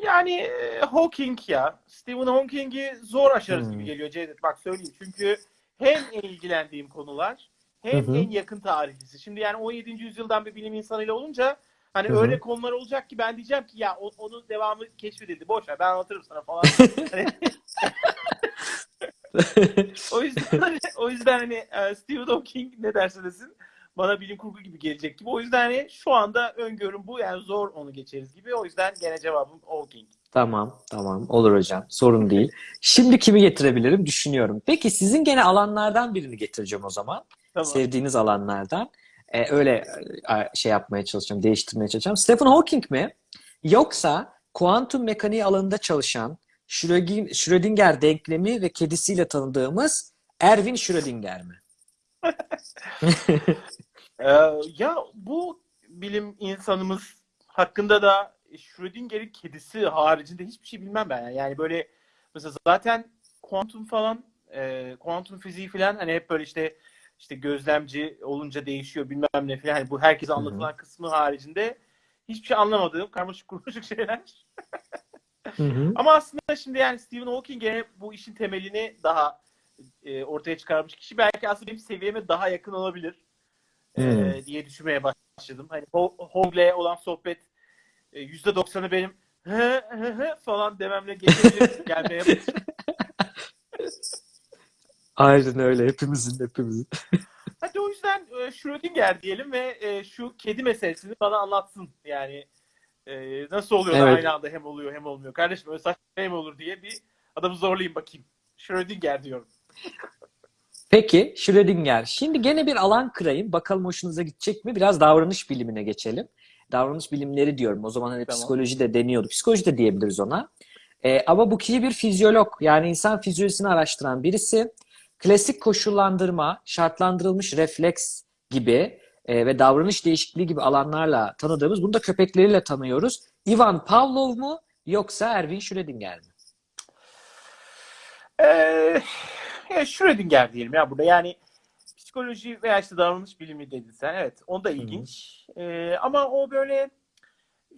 Yani e, Hawking ya. Stephen Hawking'i zor aşarız Hmm. gibi geliyor Cevdet. Bak söyleyeyim. Çünkü hem en ilgilendiğim konular hem Hı hı. en yakın tarihlisi. Şimdi yani 17. yüzyıldan bir bilim insanıyla olunca hani Hı hı. öyle konular olacak ki ben diyeceğim ki ya o- onun devamı keşfedildi. Boş ver ben anlatırım sana falan. Hani- o yüzden o yüzden hani e, Stephen Hawking ne derse desin bana bilim kurgu gibi gelecek gibi. O yüzden hani şu anda öngörüm bu. Yani zor onu geçeriz gibi. O yüzden gene cevabım Hawking. Tamam, tamam. Olur hocam. Sorun değil. Şimdi kimi getirebilirim düşünüyorum. Peki sizin gene alanlardan birini getireceğim o zaman. Tamam. Sevdiğiniz alanlardan. Ee, öyle e, şey yapmaya çalışacağım, değiştirmeye çalışacağım. Stephen Hawking mi? Yoksa kuantum mekaniği alanında çalışan Schrödinger denklemi ve kedisiyle tanıdığımız Erwin Schrödinger mi? Ee, ya bu bilim insanımız hakkında da Schrödinger'in kedisi haricinde hiçbir şey bilmem ben. Yani, yani böyle mesela zaten kuantum falan, e, kuantum fiziği falan hani hep böyle işte işte gözlemci olunca değişiyor bilmem ne falan. Hani bu herkese anlatılan kısmı haricinde hiçbir şey anlamadığım karmaşık kurmaşık şeyler. Hı hı. Ama aslında şimdi yani Stephen Hawking gene bu işin temelini daha e, ortaya çıkarmış kişi. Belki aslında benim seviyeme daha yakın olabilir e, Hmm. diye düşünmeye başladım. Hani Ho- Hawking'le olan sohbet e, %90'ı benim hı hı hı falan dememle geçebilir gelmeye başladı. Aynen öyle. Hepimizin, hepimizin. Hadi o yüzden e, Schrödinger diyelim ve e, şu kedi meselesini bana anlatsın. Yani e, nasıl oluyor da Evet. aynı anda hem oluyor hem olmuyor. Kardeşim öyle saçma şey mi olur diye bir adamı zorlayayım bakayım. Schrödinger diyorum. Peki Schrödinger. Şimdi gene bir alan kırayım. Bakalım hoşunuza gidecek mi? Biraz davranış bilimine geçelim. Davranış bilimleri diyorum. O zaman hani Tamam. psikoloji de deniyordu. Psikoloji de diyebiliriz ona. Ee, ama bu kişi bir fizyolog. Yani insan fizyolojisini araştıran birisi. Klasik koşullandırma, şartlandırılmış refleks gibi e, ve davranış değişikliği gibi alanlarla tanıdığımız, bunu da köpekleriyle tanıyoruz. Ivan Pavlov mu yoksa Erwin Schrödinger mi? Ee, ya Schrödinger diyelim ya burada. Yani psikoloji veya işte davranış bilimi dedin sen. Evet. O da ilginç. Ee, ama o böyle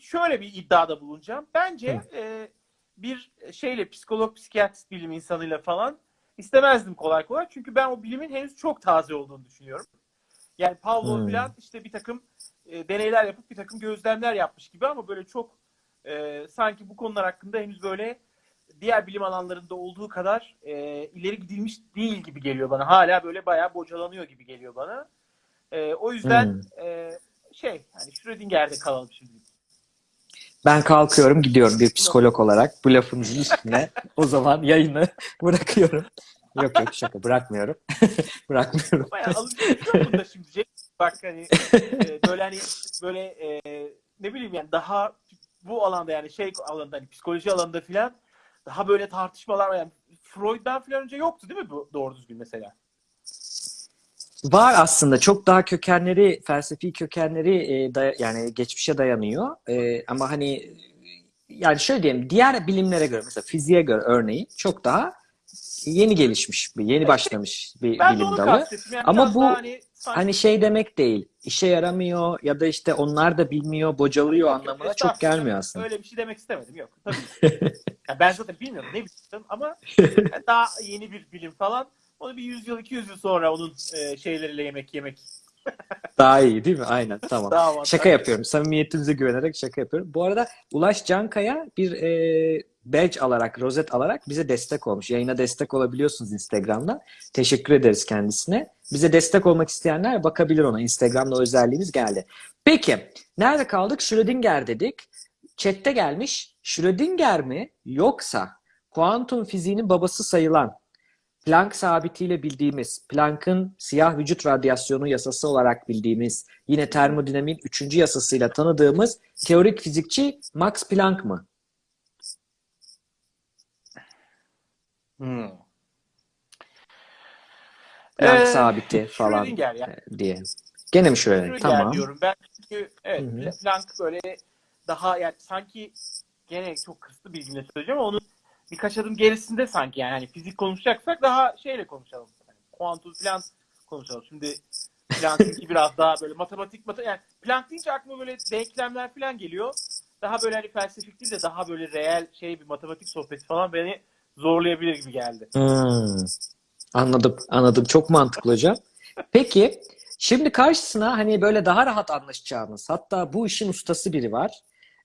şöyle bir iddiada bulunacağım. Bence e, bir şeyle psikolog, psikiyatrist bilim insanıyla falan istemezdim kolay kolay. Çünkü ben o bilimin henüz çok taze olduğunu düşünüyorum. Yani Pavlov Hmm. falan işte bir takım e, deneyler yapıp bir takım gözlemler yapmış gibi ama böyle çok e, sanki bu konular hakkında henüz böyle diğer bilim alanlarında olduğu kadar e, ileri gidilmiş değil gibi geliyor bana. Hala böyle bayağı bocalanıyor gibi geliyor bana. E, o yüzden e, şey hani Schrödinger'de kalalım şimdi. Ben kalkıyorum gidiyorum bir psikolog olarak bu lafınızın üstüne o zaman yayını bırakıyorum. Yok yok şaka bırakmıyorum. bırakmıyorum. Bayağı alışveriş bunda şimdi. Cenk. Bak hani e, böyle hani böyle e, ne bileyim yani daha bu alanda yani şey alanda hani psikoloji alanında filan daha böyle tartışmalar. Yani Freud'dan filan önce yoktu değil mi bu doğru düzgün mesela? Var aslında çok daha kökenleri, felsefi kökenleri e, daya- yani geçmişe dayanıyor. E, ama hani yani şöyle diyeyim diğer bilimlere göre mesela fiziğe göre örneğin çok daha yeni gelişmiş bir, yeni başlamış bir Ben bilim dalı. Yani Ama bu- hani Hani şey demek değil. işe yaramıyor ya da işte onlar da bilmiyor, bocalıyor Yok, yok, anlamına çok estağfurullah. gelmiyor aslında. Öyle bir şey demek istemedim. Yok. Tabii. Ya ben zaten bilmiyorum ne bilmiyorum ama yani daha yeni bir bilim falan. Onu bir 100 yıl 200 yıl sonra onun e, şeyleriyle yemek yemek Daha iyi değil mi? Aynen tamam. avantajlı. Şaka yapıyorum. Samimiyetinize güvenerek şaka yapıyorum. Bu arada Ulaş Cankaya bir e, badge alarak, rozet alarak bize destek olmuş. Yayına destek olabiliyorsunuz Instagram'dan. Teşekkür ederiz kendisine. Bize destek olmak isteyenler bakabilir ona. Instagram'da özelliğimiz geldi. Peki, nerede kaldık? Schrödinger dedik. Chat'te gelmiş. Schrödinger mi yoksa kuantum fiziğinin babası sayılan Planck sabitiyle bildiğimiz, Planck'ın siyah vücut radyasyonu yasası olarak bildiğimiz, yine termodinamiğin üçüncü yasasıyla tanıdığımız teorik fizikçi Max Planck mı? Hmm. Planck Ee, sabiti falan Schrödinger ya. diye. Gene mi? Schrödinger Tamam. diyorum ben çünkü evet Hı hı. Pla- Planck böyle daha yani sanki gene çok kısıtlı bilgimle söyleyeceğim ama onun birkaç adım gerisinde sanki yani hani fizik konuşacaksak daha şeyle konuşalım. Yani kuantum falan konuşalım. Şimdi Planck'ınki biraz daha böyle matematik mata yani Planck deyince aklıma böyle denklemler falan geliyor. Daha böyle hani felsefik değil de daha böyle reel şey bir matematik sohbeti falan beni zorlayabilir gibi geldi. Hmm. Anladım, anladım. Çok mantıklı hocam. Peki, şimdi karşısına hani böyle daha rahat anlaşacağımız, hatta bu işin ustası biri var.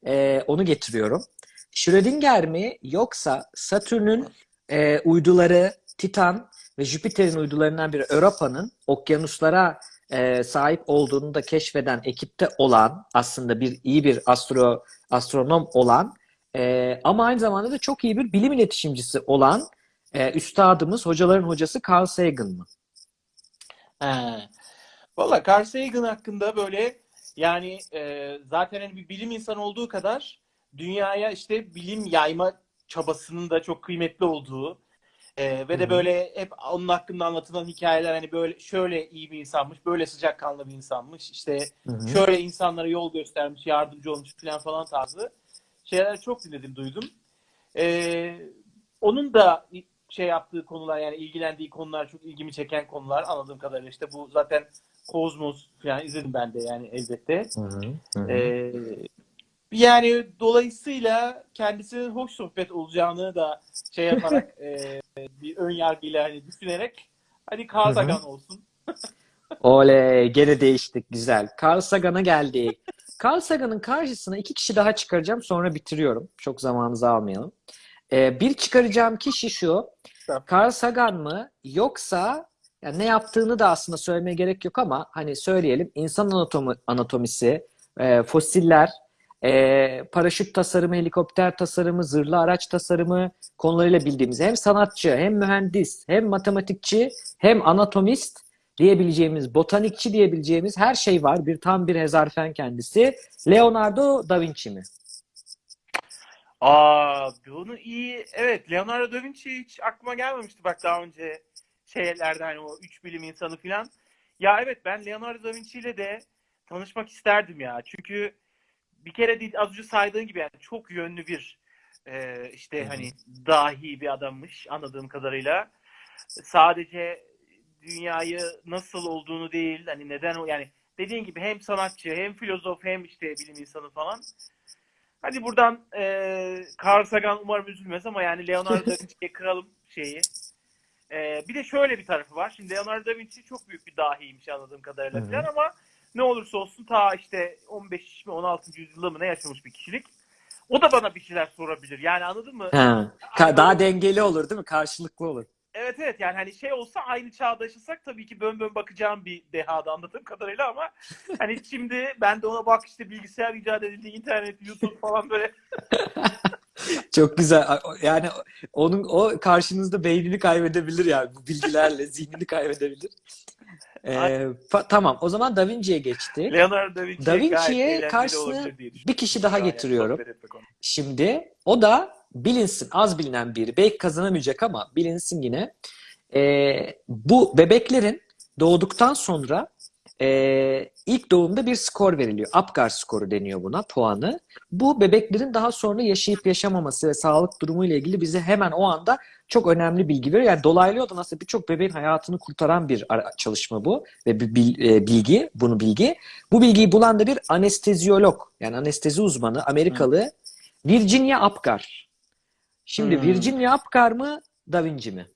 Ee, onu getiriyorum. Schrödinger mi yoksa Satürn'ün e, uyduları Titan ve Jüpiter'in uydularından biri Europa'nın okyanuslara e, sahip olduğunu da keşfeden ekipte olan aslında bir iyi bir astro astronom olan e, ama aynı zamanda da çok iyi bir bilim iletişimcisi olan e, üstadımız, hocaların hocası Carl Sagan mı? He. Valla Carl Sagan hakkında böyle yani e, zaten hani bir bilim insanı olduğu kadar dünyaya işte bilim yayma çabasının da çok kıymetli olduğu e, ve de böyle hep onun hakkında anlatılan hikayeler hani böyle şöyle iyi bir insanmış, böyle sıcakkanlı bir insanmış, işte Hı hı. şöyle insanlara yol göstermiş, yardımcı olmuş falan falan tarzı şeyler çok dinledim, duydum. E, onun da şey yaptığı konular yani ilgilendiği konular çok ilgimi çeken konular anladığım kadarıyla işte bu zaten Kozmos falan izledim ben de yani elbette. Hı hı. Hı hı. Ee, yani dolayısıyla kendisinin hoş sohbet olacağını da şey yaparak e, bir ön yargıyla hani düşünerek hadi Carl. Sagan olsun. Oley, gene değiştik. Güzel. Carl Sagan'a geldik. Carl Sagan'ın karşısına iki kişi daha çıkaracağım. Sonra bitiriyorum. Çok zamanınızı almayalım. Ee, bir çıkaracağım kişi şu. Carl Sagan mı yoksa yani ne yaptığını da aslında söylemeye gerek yok ama hani söyleyelim. İnsan anatomi, anatomisi, e, fosiller, e, paraşüt tasarımı, helikopter tasarımı, zırhlı araç tasarımı konularıyla bildiğimiz hem sanatçı, hem mühendis, hem matematikçi, hem anatomist diyebileceğimiz, botanikçi diyebileceğimiz her şey var. Bir tam bir hezarfen kendisi. Leonardo da Vinci mi? Aa bunu iyi. Evet Leonardo da Vinci hiç aklıma gelmemişti bak daha önce şeylerde hani o üç bilim insanı falan. Ya evet ben Leonardo da Vinci ile de tanışmak isterdim ya. Çünkü bir kere değil, az önce saydığın gibi yani çok yönlü bir e, işte hani dahi bir adammış anladığım kadarıyla. Sadece dünyayı nasıl olduğunu değil hani neden o yani dediğin gibi hem sanatçı hem filozof hem işte bilim insanı falan. Hadi buradan e, Carl Sagan umarım üzülmez ama yani Leonardo da Vinci'ye kıralım şeyi. E, bir de şöyle bir tarafı var. Şimdi Leonardo da Vinci çok büyük bir dahiymiş anladığım kadarıyla falan ama ne olursa olsun ta işte 15 mi 16. yüzyılda mı ne yaşamış bir kişilik. O da bana bir şeyler sorabilir. Yani anladın mı? Ha. Ka- Daha dengeli olur değil mi? Karşılıklı olur. Evet evet yani hani şey olsa aynı çağda yaşasak tabii ki bön bön bakacağım bir dehada anladığım kadarıyla ama hani şimdi ben de ona bak işte bilgisayar icat edildi, internet, YouTube falan böyle Çok güzel. Yani onun o karşınızda beynini kaybedebilir yani bu bilgilerle zihnini kaybedebilir. Ee, tamam. O zaman Da Vinci'ye geçtik. Leonardo da Vinci'ye Da Vinci'ye karşısına bir kişi daha Yani getiriyorum. Şimdi o da bilinsin, az bilinen biri. Belki kazanamayacak ama bilinsin yine. Ee, bu bebeklerin doğduktan sonra e, ilk doğumda bir skor veriliyor. Apgar skoru deniyor buna, puanı. Bu bebeklerin daha sonra yaşayıp yaşamaması ve sağlık durumu ile ilgili bize hemen o anda çok önemli bilgi veriyor. Yani dolaylı yoldan aslında birçok bebeğin hayatını kurtaran bir çalışma bu ve bir e, bilgi, bunu bilgi. Bu bilgiyi bulan da bir anesteziyolog, yani anestezi uzmanı, Amerikalı Virginia Apgar. Şimdi Hmm. Virginia Apgar mı, Da Vinci mi?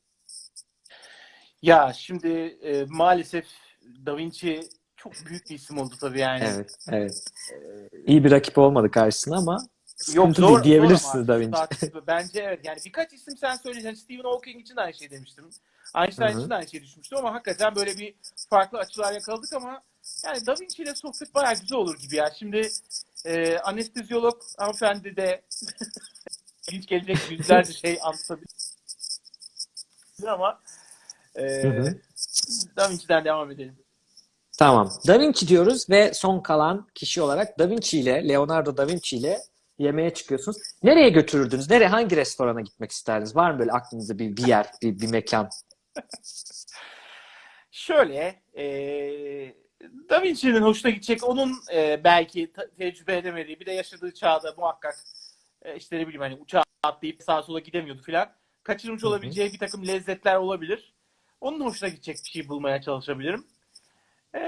Ya şimdi e, maalesef Da Vinci çok büyük bir isim oldu tabii yani. Evet, evet. İyi bir rakip olmadı karşısına ama Yok zor, değil zor diyebilirsiniz ama Da Vinci. Bence evet. Yani birkaç isim sen söyleyeceksin. Stephen Hawking için de aynı şey demiştim. Einstein Hı hı. için de aynı şey düşmüştüm ama hakikaten böyle bir farklı açılar yakaladık ama yani Da Vinci ile sohbet bayağı güzel olur gibi ya. Şimdi e, anesteziyolog hanımefendi de hiç gelecek yüzlerce şey anlatabilir ama e, Hı hı. Da Vinci'den devam edelim. Tamam. Da Vinci diyoruz ve son kalan kişi olarak Da Vinci ile, Leonardo da Vinci ile yemeğe çıkıyorsunuz. Nereye götürürdünüz? Nereye, hangi restorana gitmek isterdiniz? Var mı böyle aklınızda bir, bir yer, bir, bir mekan? Şöyle, e, Da Vinci'nin hoşuna gidecek, onun e, belki tecrübe edemediği, bir de yaşadığı çağda muhakkak e, işte ne bileyim hani uçağa atlayıp sağa sola gidemiyordu filan. Kaçırmış Hı hı. olabileceği bir takım lezzetler olabilir. Onun hoşuna gidecek bir şey bulmaya çalışabilirim. E,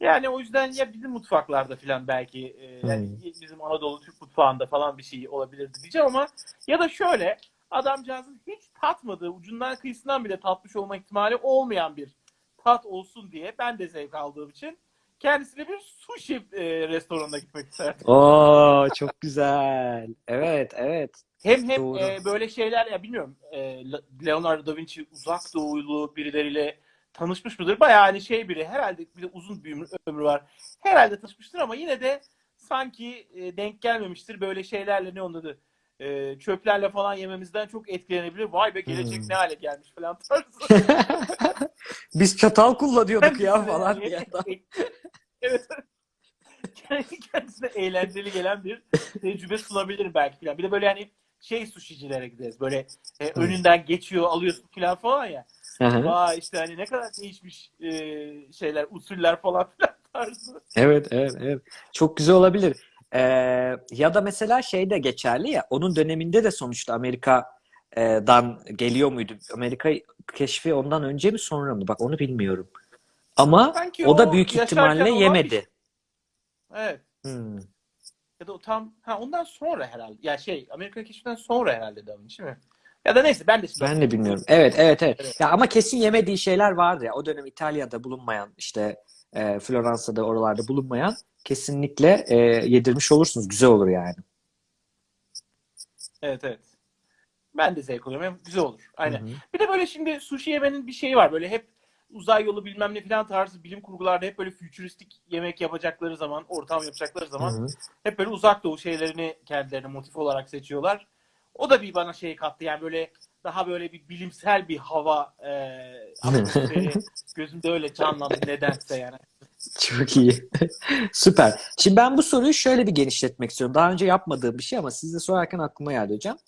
yani o yüzden ya bizim mutfaklarda filan belki e, yani bizim Anadolu Türk mutfağında falan bir şey olabilirdi diyeceğim ama ya da şöyle adamcağızın hiç tatmadığı, ucundan kıyısından bile tatmış olma ihtimali olmayan bir tat olsun diye ben de zevk aldığım için kendisine bir sushi e, restoranına gitmek isterdim. Oo, çok güzel. Evet, evet. Hem hem Doğru. e, böyle şeyler ya bilmiyorum e, Leonardo da Vinci uzak doğulu birileriyle tanışmış mıdır? Bayağı hani şey biri herhalde bir de uzun bir ömrü, ömrü var. Herhalde tanışmıştır ama yine de sanki e, denk gelmemiştir böyle şeylerle ne onun adı e, çöplerle falan yememizden çok etkilenebilir. Vay be gelecek Hmm. ne hale gelmiş falan tarzı. Biz çatal kullanıyorduk ya falan Kendisine- diye. evet. Kendi kendisine eğlenceli gelen bir tecrübe sunabilirim belki falan. Bir de böyle hani şey sushicilere gideriz. Böyle e, önünden geçiyor, alıyorsun falan falan ya. Vay işte hani ne kadar değişmiş e, şeyler, usuller falan filan tarzı. Evet, evet, evet. Çok güzel olabilir. Ee, ya da mesela şey de geçerli ya, onun döneminde de sonuçta Amerika'dan geliyor muydu? Amerika keşfi ondan önce mi sonra mı? Bak onu bilmiyorum. Ama Sanki o da büyük ihtimalle olan yemedi. şey. Evet. Hmm. Ya da o tam ha ondan sonra herhalde. Ya şey Amerika keşfinden sonra herhalde Da Vinci mi? Ya da neyse ben de Ben de bilmiyorum. Evet, evet, evet. Evet. Ya ama kesin yemediği şeyler vardı ya. O dönem İtalya'da bulunmayan, işte e, Floransa'da oralarda bulunmayan kesinlikle e, yedirmiş olursunuz. Güzel olur yani. Evet evet. Ben de zevk alıyorum. Hem güzel olur. Aynen. Hı hı. Bir de böyle şimdi sushi yemenin bir şeyi var. Böyle hep uzay yolu bilmem ne falan tarzı bilim kurgularda hep böyle fütüristik yemek yapacakları zaman, ortam yapacakları zaman Hı hı. hep böyle uzak doğu şeylerini kendilerine motif olarak seçiyorlar. O da bir bana şey kattı. Yani böyle daha böyle bir bilimsel bir hava e, gözümde öyle canlandı nedense yani. Çok iyi. Süper. Şimdi ben bu soruyu şöyle bir genişletmek istiyorum. Daha önce yapmadığım bir şey ama siz de sorarken aklıma geldi hocam.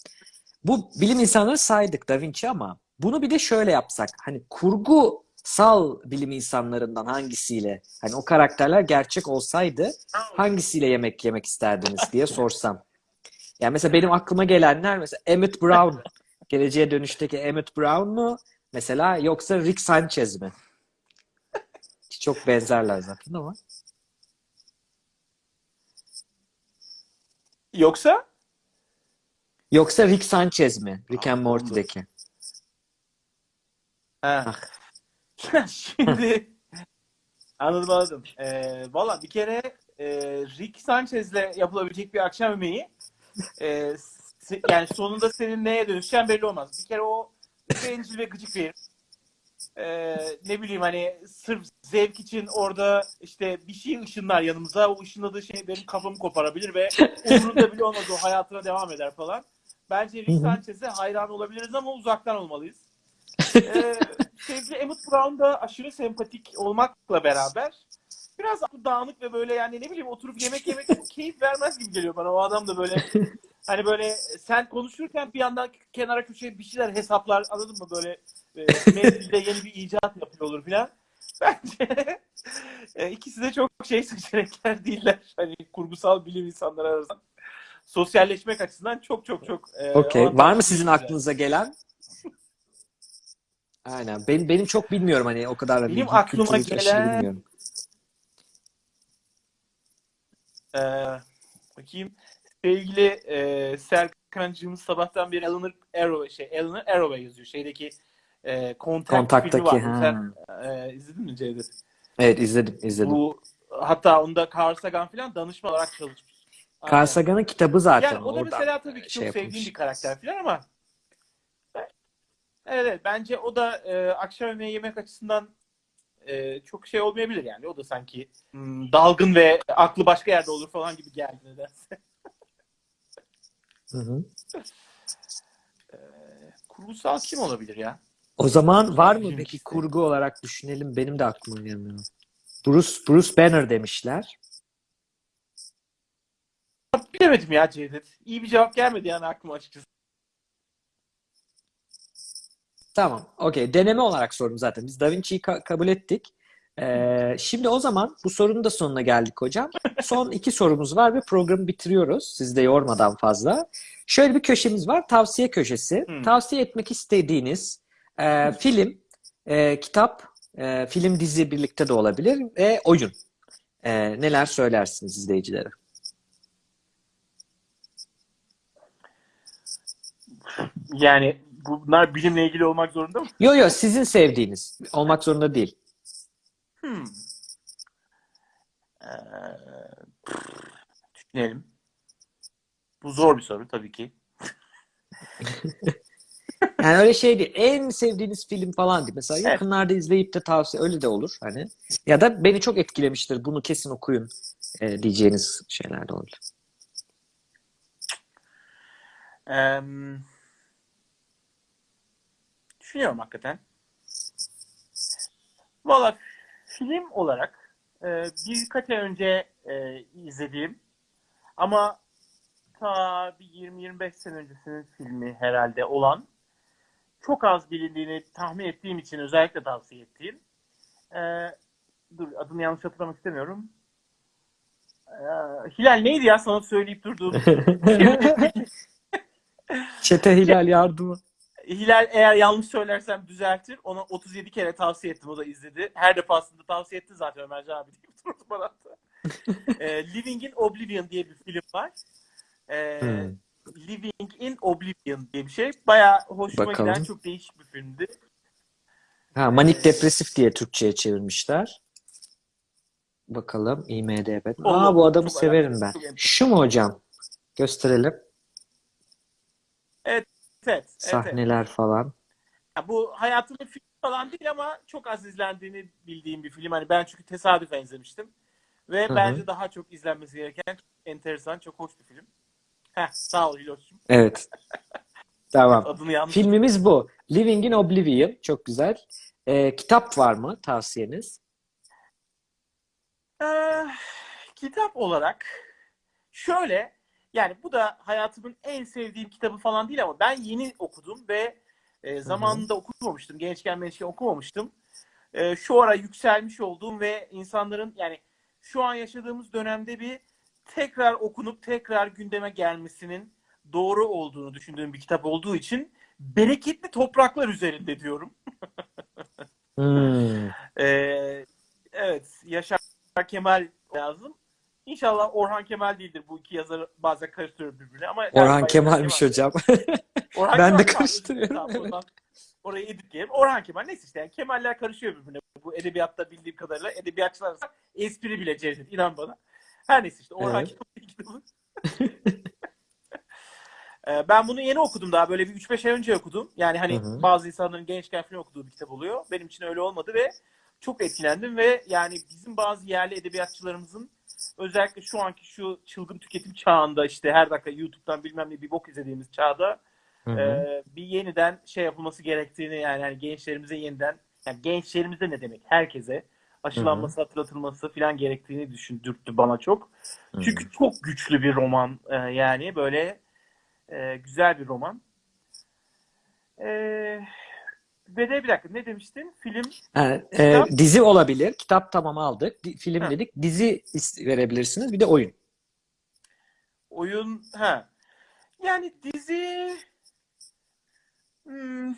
Bu bilim insanları saydık Da Vinci ama bunu bir de şöyle yapsak. Hani kurgusal bilim insanlarından hangisiyle hani o karakterler gerçek olsaydı hangisiyle yemek yemek isterdiniz diye sorsam. Yani mesela benim aklıma gelenler mesela Emmett Brown. Geleceğe Dönüş'teki Emmett Brown mu? Mesela yoksa Rick Sanchez mi? Çok benzerler zaten ama. Yoksa Yoksa Rick Sanchez mi? Rick and Morty'deki. Ha. Şimdi anladım anladım. Ee, Valla bir kere e, Rick Sanchez'le yapılabilecek bir akşam yemeği e, yani sonunda senin neye dönüşeceğin belli olmaz. Bir kere o bencil ve gıcık bir. Ee, ne bileyim hani sırf zevk için orada işte bir şey ışınlar yanımıza. O ışınladığı şey benim kafamı koparabilir ve umurunda bile olmaz o hayatına devam eder falan. Bence Rick. Sanchez'e hayran olabiliriz ama uzaktan olmalıyız. Ee, sevgili Emmett Brown da aşırı sempatik olmakla beraber biraz dağınık ve böyle yani ne bileyim oturup yemek yemek keyif vermez gibi geliyor bana. O adam da böyle hani böyle sen konuşurken bir yandan kenara köşeye bir şeyler hesaplar anladın mı böyle e, mevzide yeni bir icat yapıyor olur filan. Bence e, ikisi de çok şey seçenekler değiller. Hani kurgusal bilim insanları arasında. Sosyalleşmek açısından çok çok çok e, Okey. Var mı sizin şeyler. aklınıza gelen? Aynen. Benim, benim çok bilmiyorum hani o kadar Benim bilgi aklıma gelen- bilmiyorum. Ee, bakayım. Sevgili e, Serkan'cığımız sabahtan beri Eleanor Arroway, şey, Eleanor Arroway yazıyor. Şeydeki e, filmi Kontaktaki var. ha. Sen e, izledin mi Cevdet? Evet izledim izledim. Bu hatta onda Carl Sagan falan danışman olarak çalışmış. Carl. Sagan'ın kitabı zaten Yani o da mesela tabii ki şey çok sevdiğim yapılmış. bir karakter falan ama evet, evet bence o da e, akşam yemeği yemek açısından e, çok şey olmayabilir yani. O da sanki hmm, dalgın ve aklı başka yerde olur falan gibi geldi nedense. Hı hı. Kurgusal kim olabilir ya? O zaman var mı peki kurgu olarak düşünelim? Benim de aklıma gelmiyor. Bruce Bruce Banner demişler. Bilemedim ya Cevdet. İyi bir cevap gelmedi yani aklıma açıkçası. Tamam. Okey. Deneme olarak sordum zaten. Biz Da Vinci'yi ka- kabul ettik. Ee, şimdi o zaman bu sorunun da sonuna geldik hocam. Son iki sorumuz var ve programı bitiriyoruz. Sizi de yormadan fazla. Şöyle bir köşemiz var. Tavsiye köşesi. Hmm. Tavsiye etmek istediğiniz e, film, e, kitap, e, film dizi birlikte de olabilir ve oyun. E, neler söylersiniz izleyicilere? Yani bunlar bilimle ilgili olmak zorunda mı? Yo yo sizin sevdiğiniz. Olmak zorunda değil. Hmm. Ee, düşünelim. Bu zor bir soru tabii ki. Yani öyle şey değil. En sevdiğiniz film falan değil. Mesela Evet. yakınlarda izleyip de tavsiye öyle de olur hani. Ya da beni çok etkilemiştir. Bunu kesin okuyun e, diyeceğiniz şeyler de olabilir. Ee, düşünüyorum hakikaten. Valla film olarak e, birkaç ay önce e, izlediğim ama ta bir 20-25 sene öncesinin filmi herhalde olan çok az bilindiğini tahmin ettiğim için özellikle tavsiye ettiğim e, dur adını yanlış hatırlamak istemiyorum. E, Hilal neydi ya sana söyleyip durduğum Çete Hilal yardımı. Hilal eğer yanlış söylersem düzeltir. Ona 37 kere tavsiye ettim. O da izledi. Her defasında tavsiye etti zaten Ömercan abi deyip durdu bana da. Ee, Living in Oblivion diye bir film var. Ee, Hmm. Living in Oblivion diye bir şey. Bayağı hoşuma Bakalım. giden çok değişik bir filmdi. Ha, manik depresif diye Türkçe'ye çevirmişler. Bakalım IMDb. Aa bu adamı severim ben. Şu mu hocam? Gösterelim. Evet, evet, evet. Sahneler falan. Ya bu hayatımın filmi falan değil ama çok az izlendiğini bildiğim bir film. Hani ben çünkü tesadüfen izlemiştim. Ve Hı hı. bence daha çok izlenmesi gereken çok enteresan, çok hoş bir film. Heh, sağ ol Hiloş'cum. Evet. Tamam. Adını yanlış. Filmimiz bu. Living in Oblivion. Çok güzel. Ee, kitap var mı tavsiyeniz? Ee, kitap olarak şöyle yani bu da hayatımın en sevdiğim kitabı falan değil ama ben yeni okudum ve e, zamanında okumamıştım. Gençken gençken okumamıştım. E, şu ara yükselmiş olduğum ve insanların yani şu an yaşadığımız dönemde bir tekrar okunup tekrar gündeme gelmesinin doğru olduğunu düşündüğüm bir kitap olduğu için bereketli topraklar üzerinde diyorum. Hmm. Ee, evet, Yaşar Kemal yazdım. İnşallah Orhan Kemal değildir. Bu iki yazarı bazen karıştırıyorum birbirine ama Orhan Kemal'miş Kemal. hocam. Orhan Ben de Kemal, karıştırıyorum, tamam, evet. Orayı editleyelim. Orhan Kemal neyse işte yani Kemaller karışıyor birbirine. Bu edebiyatta bildiğim kadarıyla edebiyatçılar arasında espri bile Cevdet inan bana. Her neyse işte Orhan Evet. Kemal. Ee, ben bunu yeni okudum daha böyle bir 3-5 ay önce okudum. Yani hani Hı hı. bazı insanların gençken falan okuduğu bir kitap oluyor. Benim için öyle olmadı ve çok etkilendim ve yani bizim bazı yerli edebiyatçılarımızın özellikle şu anki şu çılgın tüketim çağında işte her dakika YouTube'dan bilmem ne bir bok izlediğimiz çağda Hı hı. e, bir yeniden şey yapılması gerektiğini yani hani gençlerimize yeniden yani gençlerimize ne demek herkese aşılanması hatırlatılması falan gerektiğini düşündürttü bana çok. Hı hı. Çünkü çok güçlü bir roman e, yani böyle e, güzel bir roman. E, Ve de bir dakika ne demiştin? Film Ha, e, dizi olabilir. Kitap tamam aldık. Film Ha. dedik. Dizi verebilirsiniz. Bir de oyun. Oyun ha. Yani dizi hmm,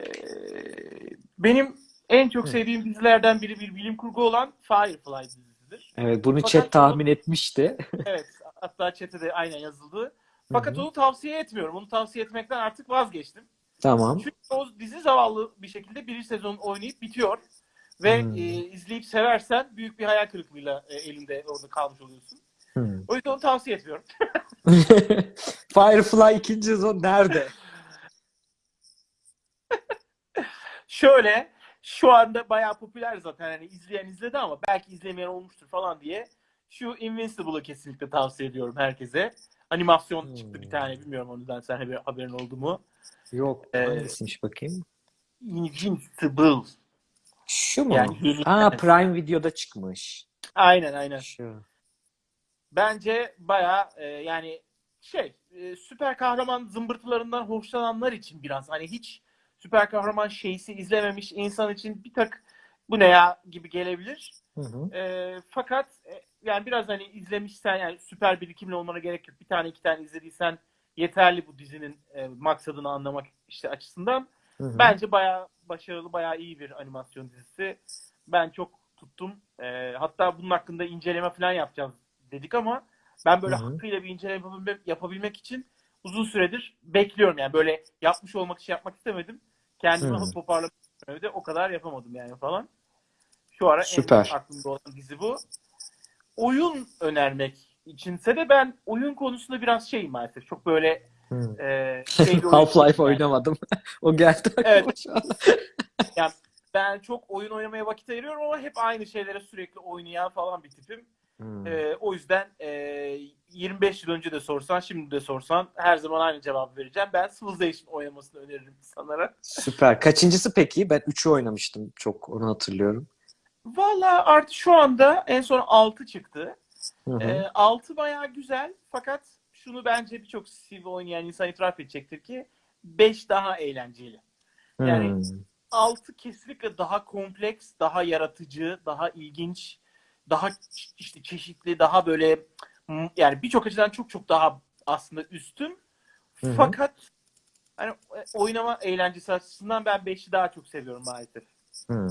Ee, benim en çok sevdiğim dizilerden biri bir bilim kurgu olan Firefly dizisidir. Evet, bunu Fakat chat tahmin etmişti. Evet, hatta chat'e de aynen yazıldı. Fakat Hı hı. onu tavsiye etmiyorum. Onu tavsiye etmekten artık vazgeçtim. Tamam. Çünkü o dizi zavallı bir şekilde bir sezon oynayıp bitiyor. Ve Hmm. e, izleyip seversen büyük bir hayal kırıklığıyla e, elinde orada kalmış oluyorsun. Hmm. O yüzden onu tavsiye etmiyorum. Firefly ikinci sezon nerede? Şöyle şu anda bayağı popüler zaten hani izleyen izledi ama belki izlemeyen olmuştur falan diye şu Invincible'ı kesinlikle tavsiye ediyorum herkese. Animasyon çıktı bir Hmm. tane bilmiyorum ondan sen haber, haberin oldu mu? Yok. Ee, Hangisiymiş bakayım? Invincible. Şu mu? Yani Ha Prime Video'da çıkmış. Aynen aynen. Şu. Bence bayağı e, yani şey e, süper kahraman zımbırtılarından hoşlananlar için biraz hani hiç süper kahraman şeysi izlememiş insan için bir tak bu ne ya gibi gelebilir. Hı hı. E, fakat e, yani biraz hani izlemişsen yani süper birikimli olmana gerek yok. Bir tane iki tane izlediysen yeterli bu dizinin e, maksadını anlamak işte açısından. Hı hı. Bence bayağı başarılı, bayağı iyi bir animasyon dizisi. Ben çok tuttum. E, hatta bunun hakkında inceleme falan yapacağız dedik ama ben böyle Hı hı. hakkıyla bir inceleme yapabilmek, yapabilmek için uzun süredir bekliyorum. Yani böyle yapmış olmak için yapmak istemedim. Kendimi Hı. toparlamak istemedi. O kadar yapamadım yani falan. Şu ara Süper. en aklımda olan dizi bu. Oyun önermek içinse de ben oyun konusunda biraz şeyim maalesef. Çok böyle Hı. e, şey Half-Life oynamadım. o geldi Evet. Yani ben çok oyun oynamaya vakit ayırıyorum ama hep aynı şeylere sürekli oynayan falan bir tipim. Hmm. Ee, o yüzden e, 25 yıl önce de sorsan, şimdi de sorsan her zaman aynı cevabı vereceğim. Ben Civilization oynamasını öneririm insanlara. Süper. Kaçıncısı peki? Ben 3'ü oynamıştım. Çok onu hatırlıyorum. Valla artık şu anda en son 6 çıktı. Hı hı. Ee, 6 bayağı güzel fakat şunu bence birçok Civ oynayan insan itiraf edecektir ki 5 daha eğlenceli. yani- Hmm. 6 kesinlikle daha kompleks, daha yaratıcı, daha ilginç, daha işte çeşitli, daha böyle yani birçok açıdan çok çok daha aslında üstün. Hı hı. Fakat hani e, oynama eğlencesi açısından ben 5'i daha çok seviyorum maalesef. Hmm.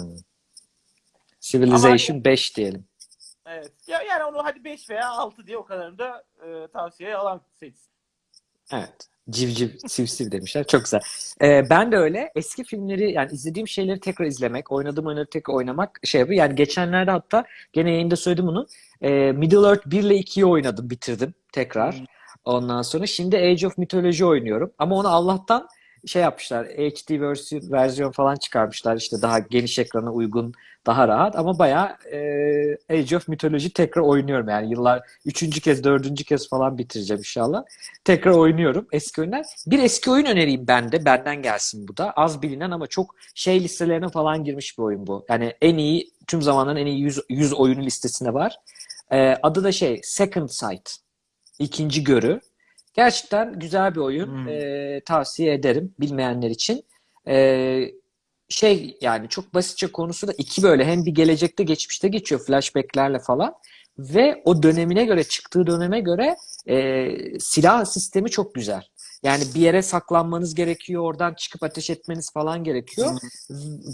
Civilization 5 diyelim. Evet. Ya yani onu hadi 5 veya 6 diye o kadarını da e, tavsiye alan seçsin. Evet. Civciv, sivsiv demişler. Çok güzel. Ee, ben de öyle. Eski filmleri yani izlediğim şeyleri tekrar izlemek, oynadığım oyunları tekrar oynamak şey yapıyor. Yani geçenlerde hatta gene yayında söyledim bunu. Ee, Middle Earth 1 ile 2'yi oynadım, bitirdim tekrar. Hmm. Ondan sonra şimdi Age of Mythology oynuyorum. Ama onu Allah'tan şey yapmışlar. HD versiyon, versiyon falan çıkarmışlar. İşte daha geniş ekrana uygun, daha rahat. Ama bayağı e, Age of Mythology tekrar oynuyorum. Yani yıllar üçüncü kez, dördüncü kez falan bitireceğim inşallah. Tekrar oynuyorum eski oyunlar. Bir eski oyun önereyim ben de. Benden gelsin bu da. Az bilinen ama çok şey listelerine falan girmiş bir oyun bu. Yani en iyi, tüm zamanların en iyi 100, 100 oyunu listesinde var. Ee, adı da şey Second Sight. İkinci görü. Gerçekten güzel bir oyun. Hmm. Ee, tavsiye ederim bilmeyenler için. Ee, şey yani çok basitçe konusu da iki böyle hem bir gelecekte geçmişte geçiyor flashbacklerle falan ve o dönemine göre çıktığı döneme göre e, silah sistemi çok güzel. Yani bir yere saklanmanız gerekiyor, oradan çıkıp ateş etmeniz falan gerekiyor.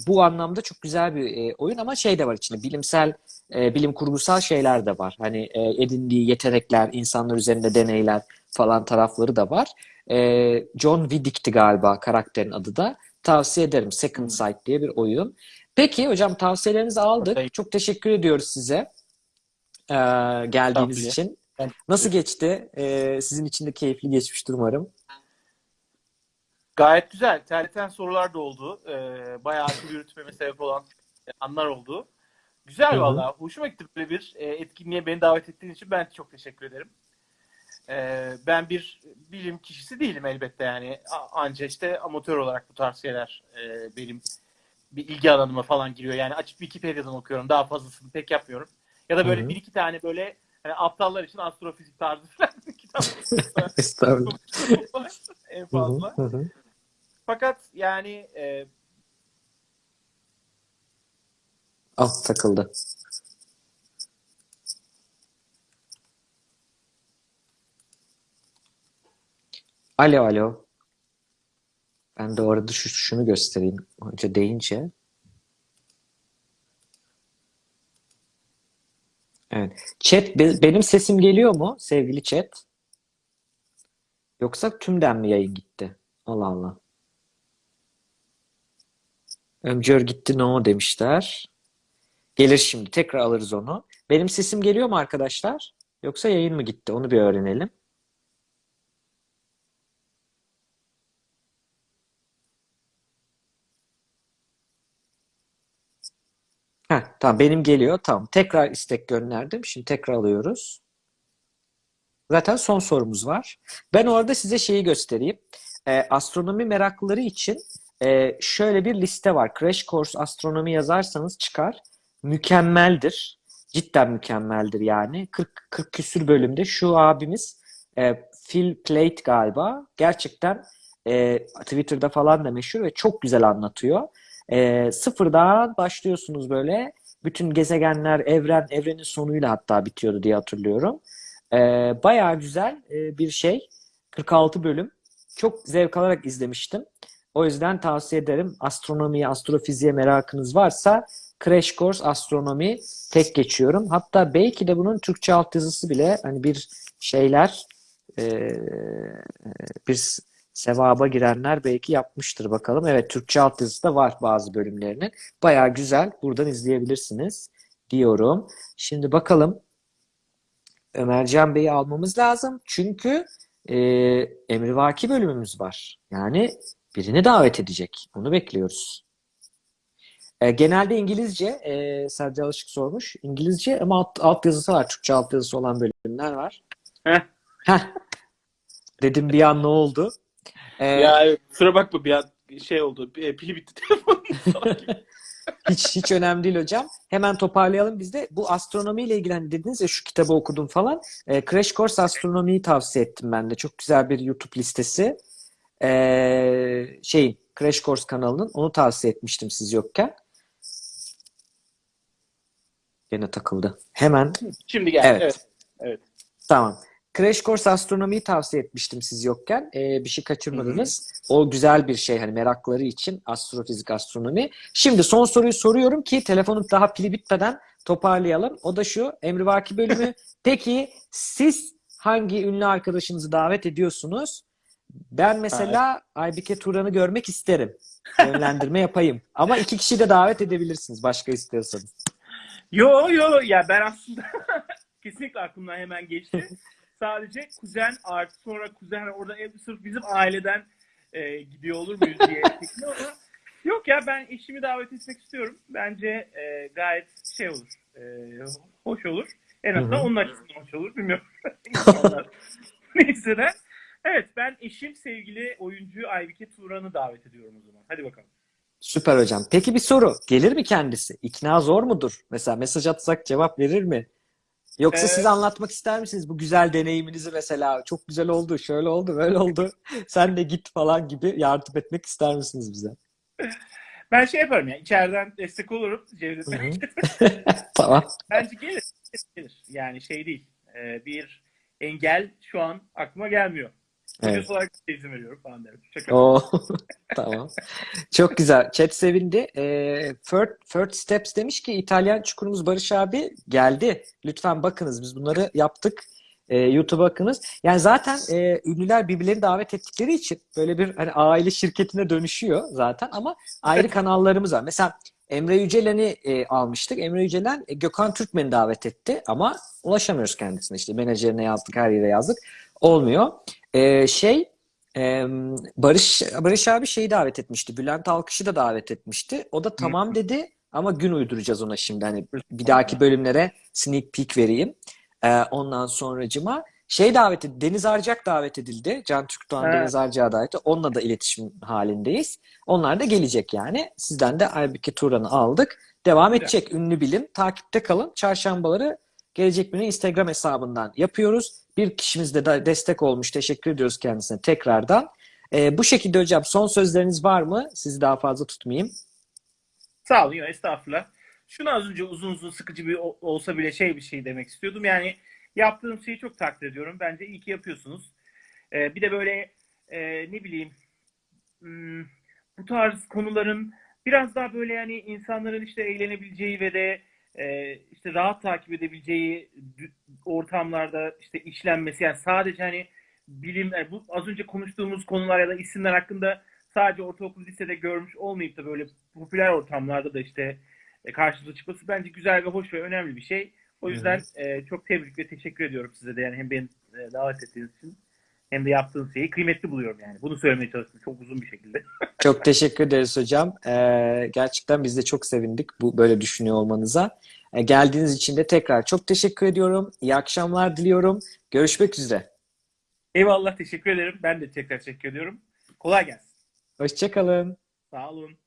Bu anlamda çok güzel bir e, oyun ama şey de var içinde bilimsel, e, bilim kurgusal şeyler de var. Hani e, edindiği yetenekler, insanlar üzerinde deneyler falan tarafları da var. E, John Widdick'ti galiba karakterin adı da. Tavsiye ederim. Second Sight diye bir oyun. Peki hocam tavsiyelerinizi aldık. Peki. Çok teşekkür ediyoruz size e, geldiğiniz Tabii. için. Nasıl geçti? E, sizin için de keyifli geçmiştir umarım. Gayet güzel. Terleten sorular da oldu. Ee, bayağı akıl yürütmeme sebep olan anlar oldu. Güzel valla. Hoşuma gitti böyle bir e, etkinliğe beni davet ettiğin için ben çok teşekkür ederim. Ee, ben bir bilim kişisi değilim elbette yani. Anca işte amatör olarak bu tarz şeyler e, benim bir ilgi alanıma falan giriyor. Yani açıp Wikipedia'dan okuyorum. Daha fazlasını pek yapmıyorum. Ya da böyle Hı hı. bir iki tane böyle hani aptallar için astrofizik tarzı falan kitap Estağfurullah. en fazla. hı hı. Fakat yani e, Alt takıldı. Alo alo. Ben de orada şu, şunu göstereyim. Hoca deyince. Evet. Chat be- benim sesim geliyor mu sevgili chat? Yoksa tümden mi yayın gitti? Allah Allah. Ömcör gitti no demişler. Gelir şimdi. Tekrar alırız onu. Benim sesim geliyor mu arkadaşlar? Yoksa yayın mı gitti? Onu bir öğrenelim. Heh, tamam benim geliyor. Tamam. Tekrar istek gönderdim. Şimdi tekrar alıyoruz. Zaten son sorumuz var. Ben orada size şeyi göstereyim. Ee, astronomi meraklıları için e, şöyle bir liste var. Crash Course Astronomi yazarsanız çıkar. Mükemmeldir. Cidden mükemmeldir yani. 40, 40 küsür bölümde şu abimiz e, Phil Plait galiba. Gerçekten e, Twitter'da falan da meşhur ve çok güzel anlatıyor. E, sıfırdan başlıyorsunuz böyle. Bütün gezegenler, evren, evrenin sonuyla hatta bitiyordu diye hatırlıyorum. E, bayağı güzel e, bir şey. 46 bölüm. Çok zevk alarak izlemiştim. O yüzden tavsiye ederim. Astronomiye, astrofiziğe merakınız varsa Crash Course Astronomi tek geçiyorum. Hatta belki de bunun Türkçe altyazısı bile hani bir şeyler e, bir sevaba girenler belki yapmıştır bakalım. Evet Türkçe altyazısı da var bazı bölümlerinin. Bayağı güzel. Buradan izleyebilirsiniz diyorum. Şimdi bakalım Ömercan Bey'i almamız lazım. Çünkü e, emrivaki bölümümüz var. Yani birini davet edecek. Onu bekliyoruz. E, genelde İngilizce, e, Sadece Alışık sormuş. İngilizce ama alt, altyazısı var. Türkçe altyazısı olan bölümler var. Heh. Heh. Dedim bir an ne oldu? E, ya kusura bakma bir an şey oldu. e, Pili bitti telefonun. Hiç hiç önemli değil hocam. Hemen toparlayalım biz de. Bu astronomiyle ilgili hani dediniz ya şu kitabı okudum falan. E, Crash Course Astronomi'yi tavsiye ettim ben de. Çok güzel bir YouTube listesi. E, şey Crash Course kanalının. Onu tavsiye etmiştim siz yokken. Gene takıldı. Hemen Şimdi geldi. Evet. Evet. evet. Tamam. Crash Course Astronomi'yi tavsiye etmiştim siz yokken. Ee, bir şey kaçırmadınız. O güzel bir şey hani merakları için astrofizik, astronomi. Şimdi son soruyu soruyorum ki telefonun daha pili bitmeden toparlayalım. O da şu Emrivaki bölümü. Peki siz hangi ünlü arkadaşınızı davet ediyorsunuz? Ben mesela Aybike Turan'ı görmek isterim. Yönlendirme yapayım. Ama iki kişi de davet edebilirsiniz başka istiyorsanız. Yo yo ya ben aslında kesinlikle aklımdan hemen geçti. Sadece kuzen artı sonra kuzen orada ev sırf bizim aileden e, gidiyor olur muyuz diye ama yok ya ben eşimi davet etmek istiyorum. Bence e, gayet şey olur. e, hoş olur. En azından Hı hı. onun açısından hoş olur. Bilmiyorum. Neyse de. Evet ben eşim sevgili oyuncu Aybike Turan'ı davet ediyorum o zaman. Hadi bakalım. Süper hocam. Peki bir soru. Gelir mi kendisi? İkna zor mudur? Mesela mesaj atsak cevap verir mi? Yoksa Ee, siz anlatmak ister misiniz bu güzel deneyiminizi mesela? Çok güzel oldu, şöyle oldu, böyle oldu. Sen de git falan gibi yardım etmek ister misiniz bize? Ben şey yaparım ya içeriden destek olurum. Cevdet. Tamam. Bence gelir. gelir. Yani şey değil. e, bir engel şu an aklıma gelmiyor. Evet. Olarak size izin veriyorum falan derim. Şaka. Oo, tamam. Çok güzel. Chat sevindi. Ee, Third, Third Steps demiş ki İtalyan çukurumuz Barış abi geldi. Lütfen bakınız. Biz bunları yaptık. Ee, YouTube'a bakınız. Yani zaten e, ünlüler birbirlerini davet ettikleri için böyle bir hani aile şirketine dönüşüyor zaten ama ayrı kanallarımız var. Mesela Emre Yücelen'i e, almıştık. Emre Yücelen e, Gökhan Türkmen'i davet etti ama ulaşamıyoruz kendisine. İşte menajerine yazdık, her yere yazdık. Olmuyor. Ee, şey ee, Barış Barış abi şeyi davet etmişti. Bülent Alkış'ı da davet etmişti. O da tamam dedi ama gün uyduracağız ona şimdi. Hani bir dahaki bölümlere sneak peek vereyim. Ee, ondan sonracıma şey davet edildi. Deniz Arcak davet edildi. Can Türkdoğan Evet. Deniz Arcak'a davet. Onunla da iletişim halindeyiz. Onlar da gelecek yani. Sizden de Aybüke Turan'ı aldık. Devam edecek ünlü bilim. Takipte kalın. Çarşambaları Gelecek Bilim'in Instagram hesabından yapıyoruz. Bir kişimiz de destek olmuş. Teşekkür ediyoruz kendisine tekrardan. E, bu şekilde hocam son sözleriniz var mı? Sizi daha fazla tutmayayım. Sağ olun. Yok, estağfurullah. Şunu az önce uzun uzun sıkıcı bir olsa bile şey bir şey demek istiyordum. Yani yaptığım şeyi çok takdir ediyorum. Bence iyi ki yapıyorsunuz. Ee, bir de böyle e, ne bileyim hmm, bu tarz konuların biraz daha böyle yani insanların işte eğlenebileceği ve de e, işte rahat takip edebileceği ortamlarda işte işlenmesi. Yani sadece hani bilim yani bu az önce konuştuğumuz konular ya da isimler hakkında sadece ortaokul lisede görmüş olmayıp da böyle popüler ortamlarda da işte e, karşımıza çıkması bence güzel ve hoş ve önemli bir şey. O yüzden e, çok tebrik ve teşekkür ediyorum size de. Yani hem beni e, davet ettiğiniz için hem de yaptığınız şeyi kıymetli buluyorum yani. Bunu söylemeye çalıştım çok uzun bir şekilde. Çok teşekkür ederiz hocam. Ee, gerçekten biz de çok sevindik bu böyle düşünüyor olmanıza. Ee, geldiğiniz için de tekrar çok teşekkür ediyorum. İyi akşamlar diliyorum. Görüşmek üzere. Eyvallah teşekkür ederim. Ben de tekrar teşekkür ediyorum. Kolay gelsin. Hoşçakalın. Sağ olun.